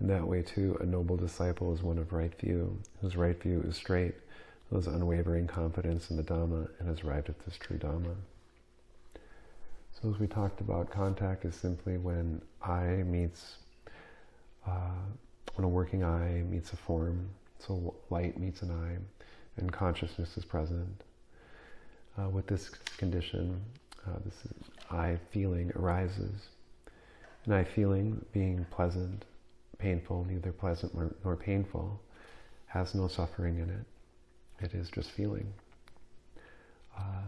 In that way, too, a noble disciple is one of right view, whose right view is straight, those unwavering confidence in the Dhamma and has arrived at this true Dhamma. So as we talked about, contact is simply when eye meets, uh, when a working eye meets a form, so light meets an eye, and consciousness is present. Uh, with this condition, uh, this eye feeling arises. An eye feeling being pleasant, painful, neither pleasant nor painful, has no suffering in it. It is just feeling. Uh,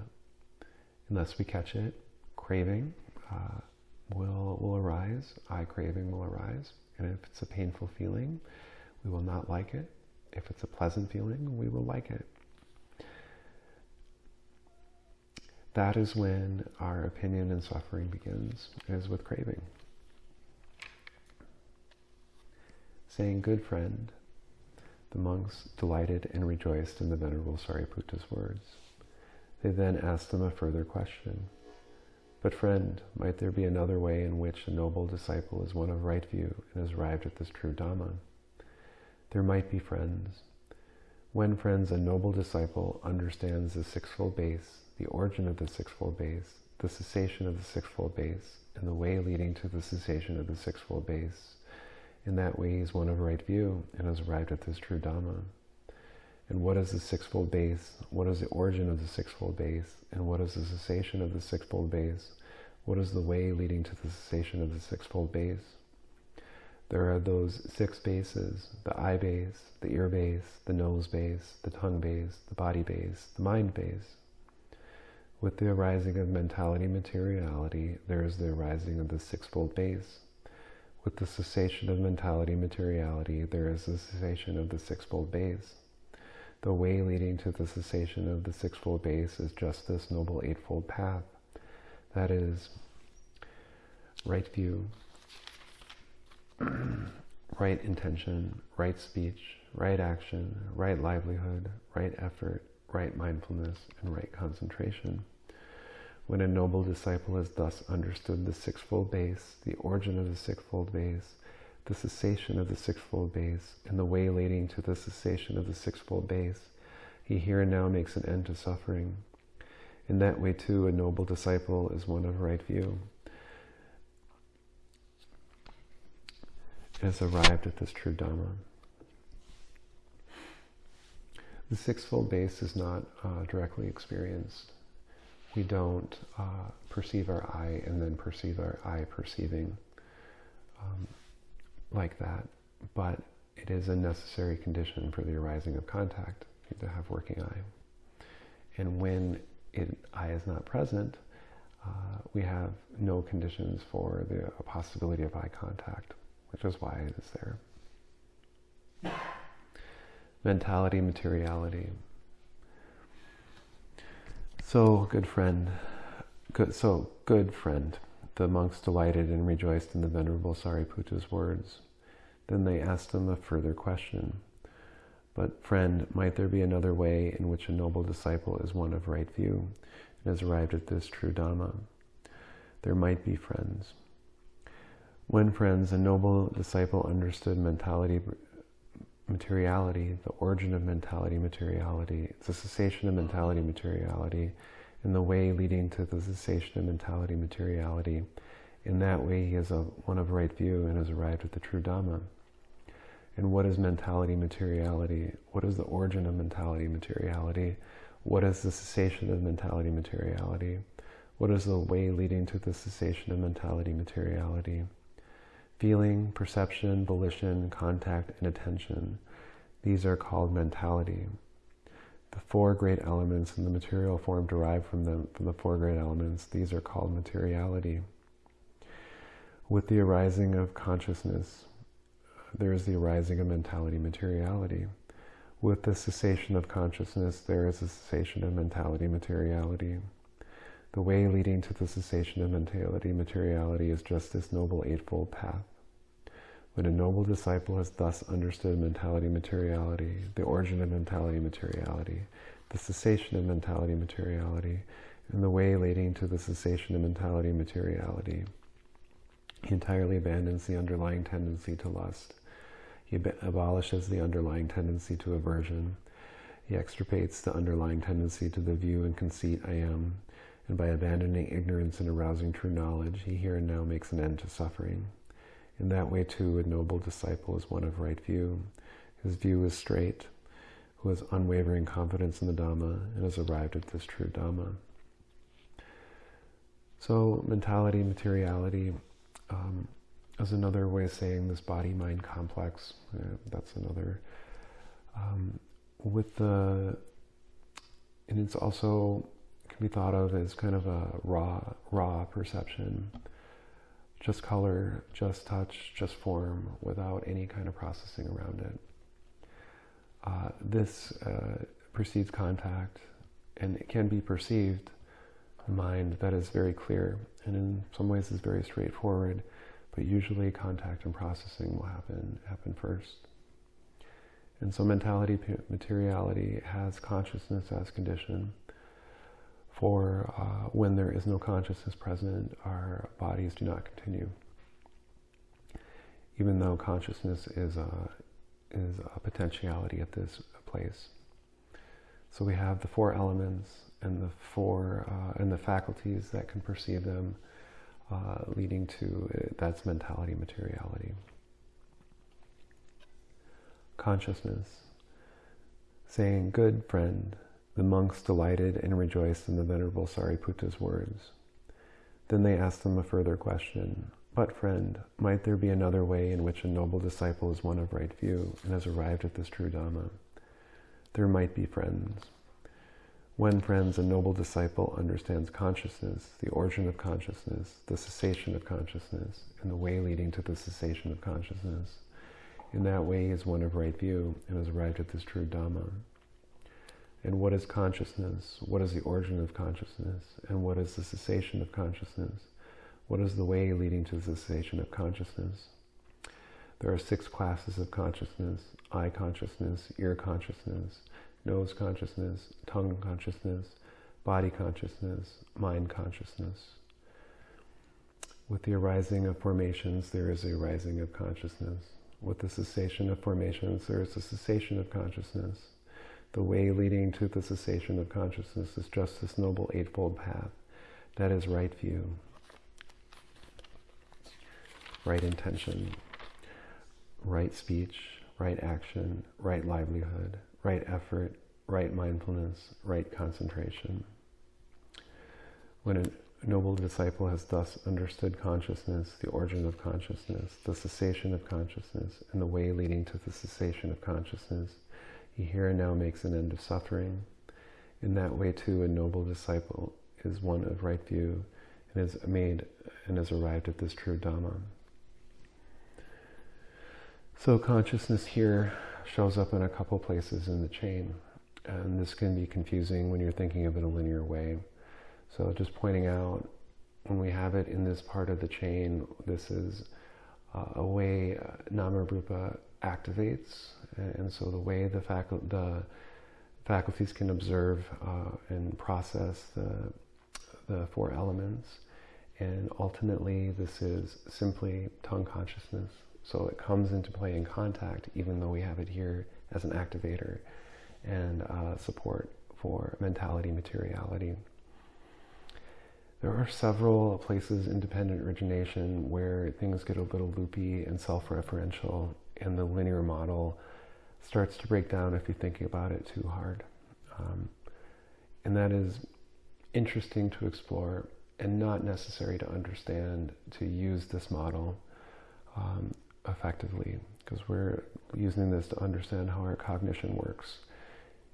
unless we catch it, craving uh, will, will arise, eye craving will arise. And if it's a painful feeling, we will not like it. If it's a pleasant feeling, we will like it. That is when our opinion and suffering begins, is with craving. Saying, good friend, the monks delighted and rejoiced in the Venerable Sariputta's words. They then asked him a further question. But friend, might there be another way in which a noble disciple is one of right view and has arrived at this true Dhamma? There might be friends. When, friends, a noble disciple understands the sixfold base, the origin of the sixfold base, the cessation of the sixfold base, and the way leading to the cessation of the sixfold base, in that way, he he's one of right view and has arrived at this true Dhamma. And what is the sixfold base? What is the origin of the sixfold base? And what is the cessation of the sixfold base? What is the way leading to the cessation of the sixfold base? There are those six bases, the eye base, the ear base, the nose base, the tongue base, the body base, the mind base. With the arising of mentality materiality, there is the arising of the sixfold base. With the cessation of mentality materiality, there is the cessation of the sixfold base. The way leading to the cessation of the sixfold base is just this noble eightfold path. That is, right view, <clears throat> right intention, right speech, right action, right livelihood, right effort, right mindfulness, and right concentration. When a noble disciple has thus understood the sixfold base, the origin of the sixfold base, the cessation of the sixfold base, and the way leading to the cessation of the sixfold base, he here and now makes an end to suffering. In that way, too, a noble disciple is one of right view. Has arrived at this true Dhamma. The sixfold base is not uh, directly experienced. We don't uh, perceive our eye and then perceive our eye perceiving um, like that, but it is a necessary condition for the arising of contact to have working eye. And when it, eye is not present, uh, we have no conditions for the possibility of eye contact, which is why it is there mentality, materiality. So, good friend, good, so good friend, the monks delighted and rejoiced in the Venerable Sariputta's words. Then they asked him a further question. But, friend, might there be another way in which a noble disciple is one of right view and has arrived at this true Dhamma? There might be friends. When, friends, a noble disciple understood mentality, materiality, the origin of mentality materiality, it's a cessation of mentality materiality, and the way leading to the cessation of mentality materiality. In that way, he has a, one of right view and has arrived at the true Dhamma. And what is mentality materiality? What is the origin of mentality materiality? What is the cessation of mentality materiality? What is the way leading to the cessation of mentality materiality? Feeling, perception, volition, contact, and attention. These are called mentality. The four great elements in the material form derived from them from the four great elements. These are called materiality. With the arising of consciousness, there is the arising of mentality materiality. With the cessation of consciousness, there is a cessation of mentality materiality. The way leading to the cessation of mentality materiality is just this noble eightfold path. When a noble disciple has thus understood mentality materiality, the origin of mentality materiality, the cessation of mentality materiality, and the way leading to the cessation of mentality materiality, he entirely abandons the underlying tendency to lust. He abolishes the underlying tendency to aversion. He extirpates the underlying tendency to the view and conceit I am, and by abandoning ignorance and arousing true knowledge, he here and now makes an end to suffering. In that way, too, a noble disciple is one of right view. His view is straight, who has unwavering confidence in the Dhamma and has arrived at this true Dhamma. So, mentality, materiality um, is another way of saying this body mind complex. Uh, that's another. Um, with the, and it's also can be thought of as kind of a raw, raw perception just color, just touch, just form, without any kind of processing around it. Uh, this uh, precedes contact, and it can be perceived mind that is very clear, and in some ways is very straightforward. But usually, contact and processing will happen happen first. And so, mentality, materiality has consciousness as condition for uh, when there is no consciousness present, our bodies do not continue. Even though consciousness is a, is a potentiality at this place. So we have the four elements and the four uh, and the faculties that can perceive them, uh, leading to uh, that's mentality, materiality. Consciousness, saying, "Good friend." The monks delighted and rejoiced in the Venerable Sariputta's words. Then they asked him a further question. But, friend, might there be another way in which a noble disciple is one of right view and has arrived at this true Dhamma? There might be friends. When, friends, a noble disciple understands consciousness, the origin of consciousness, the cessation of consciousness, and the way leading to the cessation of consciousness, in that way he is one of right view and has arrived at this true Dhamma. And what is consciousness? What is the origin of consciousness? And what is the cessation of consciousness? What is the way leading to the cessation of consciousness? There are six classes of consciousness eye consciousness, ear consciousness, nose consciousness, tongue consciousness, body consciousness, mind consciousness. With the arising of formations, there is a rising of consciousness. With the cessation of formations, there is a cessation of consciousness. The way leading to the cessation of consciousness is just this noble eightfold path. That is right view, right intention, right speech, right action, right livelihood, right effort, right mindfulness, right concentration. When a noble disciple has thus understood consciousness, the origin of consciousness, the cessation of consciousness, and the way leading to the cessation of consciousness, he here and now makes an end of suffering. In that way, too, a noble disciple is one of right view and is made and has arrived at this true Dhamma. So consciousness here shows up in a couple places in the chain. And this can be confusing when you're thinking of it in a linear way. So just pointing out, when we have it in this part of the chain, this is uh, a way uh, Namarupa activates and so the way the, facu- the faculties can observe uh, and process the, the four elements. And ultimately, this is simply tongue consciousness. So it comes into play in contact, even though we have it here as an activator and uh, support for mentality materiality. There are several places in dependent origination where things get a little loopy and self referential, and the linear model starts to break down if you're thinking about it too hard. Um, and that is interesting to explore and not necessary to understand to use this model um, effectively because we're using this to understand how our cognition works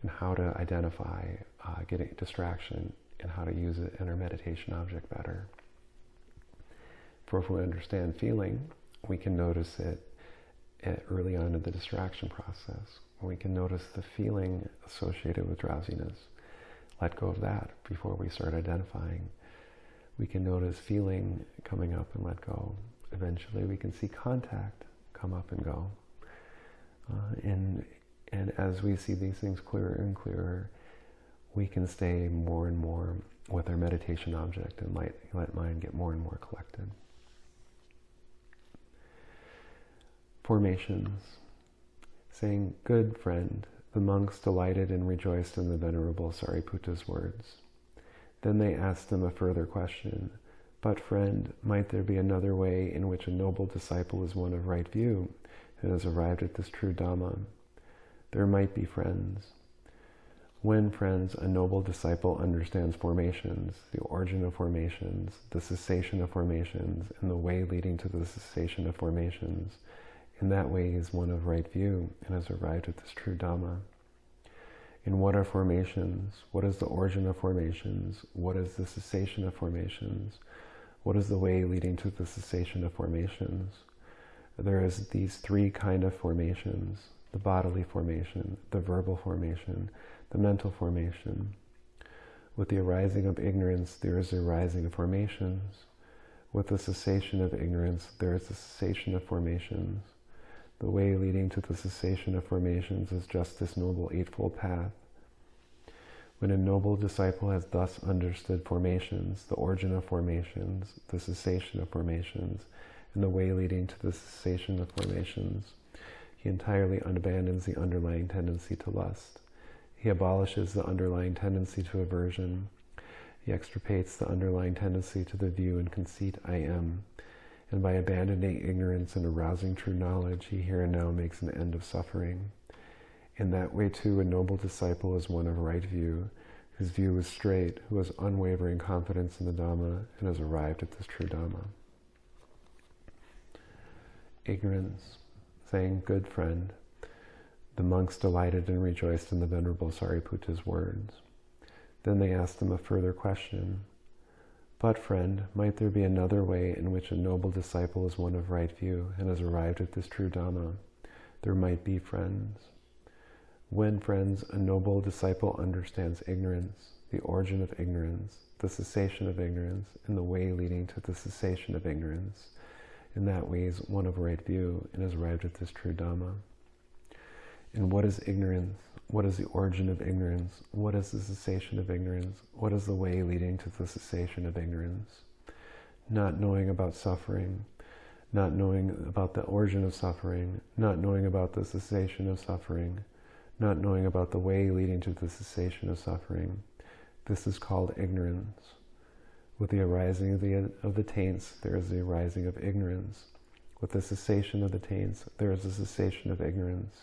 and how to identify uh, getting distraction and how to use it in our meditation object better. For if we understand feeling, we can notice it early on in the distraction process. We can notice the feeling associated with drowsiness. Let go of that before we start identifying. We can notice feeling coming up and let go. Eventually, we can see contact come up and go. Uh, and, and as we see these things clearer and clearer, we can stay more and more with our meditation object and let, let mind get more and more collected. Formations, saying, Good friend, the monks delighted and rejoiced in the Venerable Sariputta's words. Then they asked him a further question. But, friend, might there be another way in which a noble disciple is one of right view and has arrived at this true Dhamma? There might be friends. When, friends, a noble disciple understands formations, the origin of formations, the cessation of formations, and the way leading to the cessation of formations, in that way, he is one of right view and has arrived at this true Dhamma. In what are formations? What is the origin of formations? What is the cessation of formations? What is the way leading to the cessation of formations? There is these three kind of formations, the bodily formation, the verbal formation, the mental formation. With the arising of ignorance, there is a arising of formations. With the cessation of ignorance, there is a cessation of formations. The way leading to the cessation of formations is just this noble eightfold path. When a noble disciple has thus understood formations, the origin of formations, the cessation of formations, and the way leading to the cessation of formations, he entirely abandons the underlying tendency to lust. He abolishes the underlying tendency to aversion. He extirpates the underlying tendency to the view and conceit I am and by abandoning ignorance and arousing true knowledge, he here and now makes an end of suffering. In that way, too, a noble disciple is one of right view, whose view is straight, who has unwavering confidence in the Dhamma, and has arrived at this true Dhamma. Ignorance, saying, Good friend, the monks delighted and rejoiced in the Venerable Sariputta's words. Then they asked him a further question. But, friend, might there be another way in which a noble disciple is one of right view and has arrived at this true Dhamma? There might be, friends. When, friends, a noble disciple understands ignorance, the origin of ignorance, the cessation of ignorance, and the way leading to the cessation of ignorance, in that way is one of right view and has arrived at this true Dhamma. And what is ignorance? What is the origin of ignorance? What is the cessation of ignorance? What is the way leading to the cessation of ignorance? Not knowing about suffering, not knowing about the origin of suffering, not knowing about the cessation of suffering, not knowing about the way leading to the cessation of suffering. This is called ignorance. With the arising of the, of the taints, there is the arising of ignorance. With the cessation of the taints, there is a cessation of ignorance.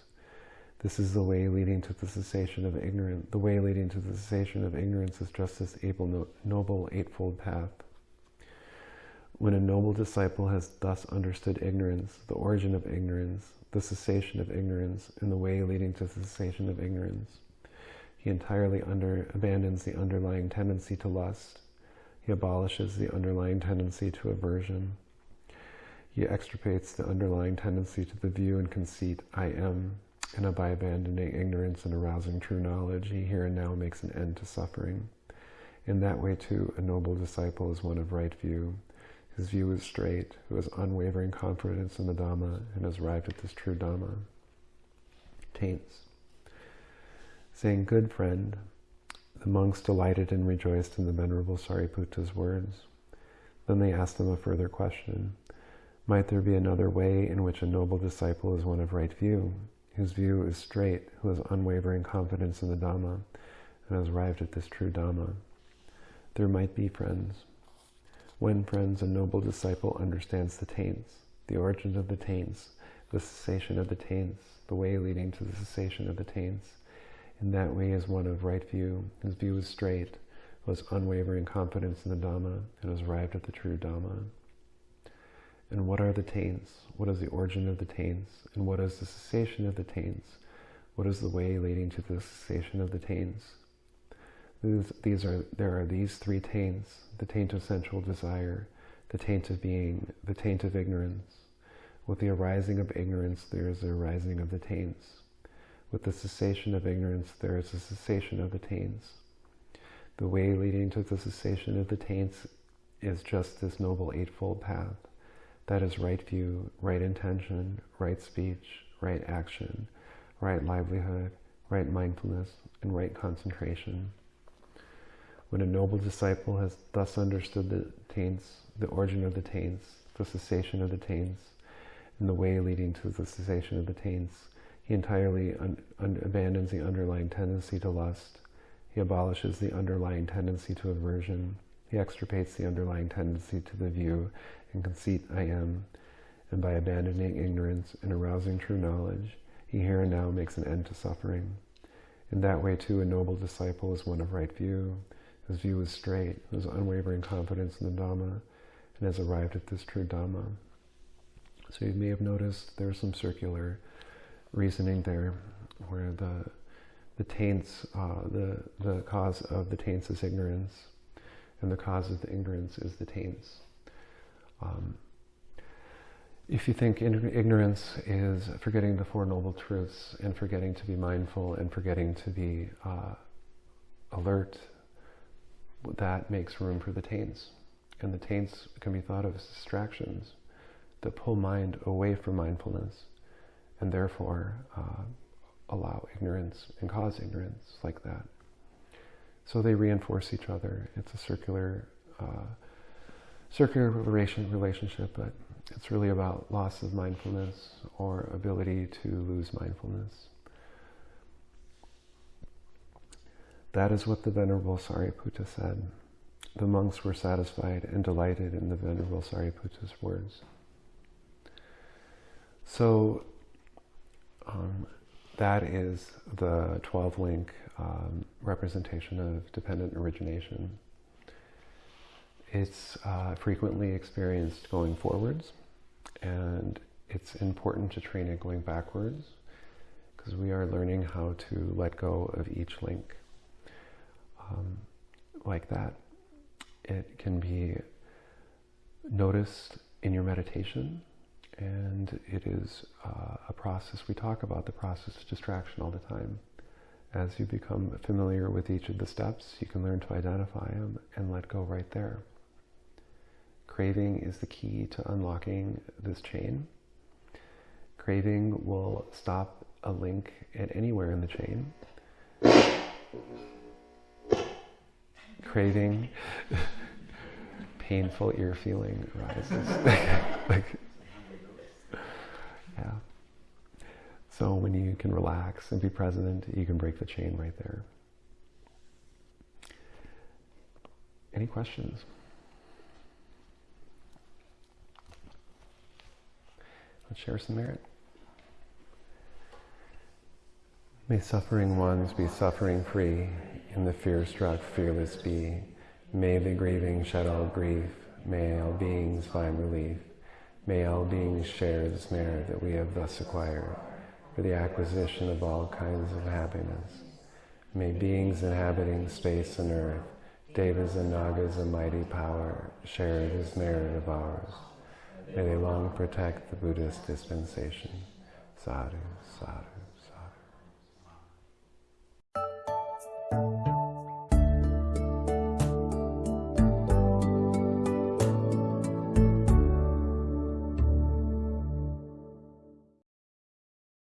This is the way leading to the cessation of ignorance. The way leading to the cessation of ignorance is just this able, noble eightfold path. When a noble disciple has thus understood ignorance, the origin of ignorance, the cessation of ignorance, and the way leading to the cessation of ignorance, he entirely under, abandons the underlying tendency to lust. He abolishes the underlying tendency to aversion. He extirpates the underlying tendency to the view and conceit, I am, and by abandoning ignorance and arousing true knowledge, he here and now makes an end to suffering. In that way, too, a noble disciple is one of right view. His view is straight, who has unwavering confidence in the Dhamma and has arrived at this true Dhamma. Taints. Saying, Good friend, the monks delighted and rejoiced in the Venerable Sariputta's words. Then they asked him a further question. Might there be another way in which a noble disciple is one of right view? Whose view is straight, who has unwavering confidence in the Dhamma, and has arrived at this true Dhamma. There might be friends. When friends, a noble disciple understands the taints, the origin of the taints, the cessation of the taints, the way leading to the cessation of the taints. In that way is one of right view, whose view is straight, who has unwavering confidence in the Dhamma, and has arrived at the true Dhamma. And what are the taints? What is the origin of the taints? And what is the cessation of the taints? What is the way leading to the cessation of the taints? These, these are, there are these three taints, the taint of sensual desire, the taint of being, the taint of ignorance. With the arising of ignorance, there is the arising of the taints. With the cessation of ignorance, there is a cessation of the taints. The way leading to the cessation of the taints is just this noble eightfold path. That is right view, right intention, right speech, right action, right livelihood, right mindfulness, and right concentration. When a noble disciple has thus understood the taints, the origin of the taints, the cessation of the taints, and the way leading to the cessation of the taints, he entirely abandons the underlying tendency to lust. He abolishes the underlying tendency to aversion. He extirpates the underlying tendency to the view and conceit I am, and by abandoning ignorance and arousing true knowledge, he here and now makes an end to suffering. In that way, too, a noble disciple is one of right view, whose view is straight, whose unwavering confidence in the Dhamma, and has arrived at this true Dhamma. So you may have noticed there's some circular reasoning there, where the the taints, uh, the the cause of the taints is ignorance, and the cause of the ignorance is the taints. Um, if you think ignorance is forgetting the Four Noble Truths and forgetting to be mindful and forgetting to be uh, alert, that makes room for the taints. And the taints can be thought of as distractions that pull mind away from mindfulness and therefore uh, allow ignorance and cause ignorance like that. So they reinforce each other. It's a circular uh, circular relation, relationship, but it's really about loss of mindfulness or ability to lose mindfulness. That is what the Venerable Sariputta said. The monks were satisfied and delighted in the Venerable Sariputta's words. So um, that is the 12 link um, representation of dependent origination. It's uh, frequently experienced going forwards, and it's important to train it going backwards because we are learning how to let go of each link. Um, like that. It can be noticed in your meditation, and it is uh, a process. We talk about the process of distraction all the time. As you become familiar with each of the steps, you can learn to identify them and let go right there. Craving is the key to unlocking this chain. Craving will stop a link at anywhere in the chain. Craving, <laughs> painful ear feeling arises. <laughs> like, yeah. So when you can relax and be present, you can break the chain right there. Any questions? Let's share some merit. May suffering ones be suffering free, and the fear struck fearless be. May the grieving shed all grief, may all beings find relief. May all beings share this merit that we have thus acquired for the acquisition of all kinds of happiness. May beings inhabiting space and earth, devas and nagas of mighty power, share this merit of ours. May they long protect the Buddhist dispensation. Sadhu, sadhu.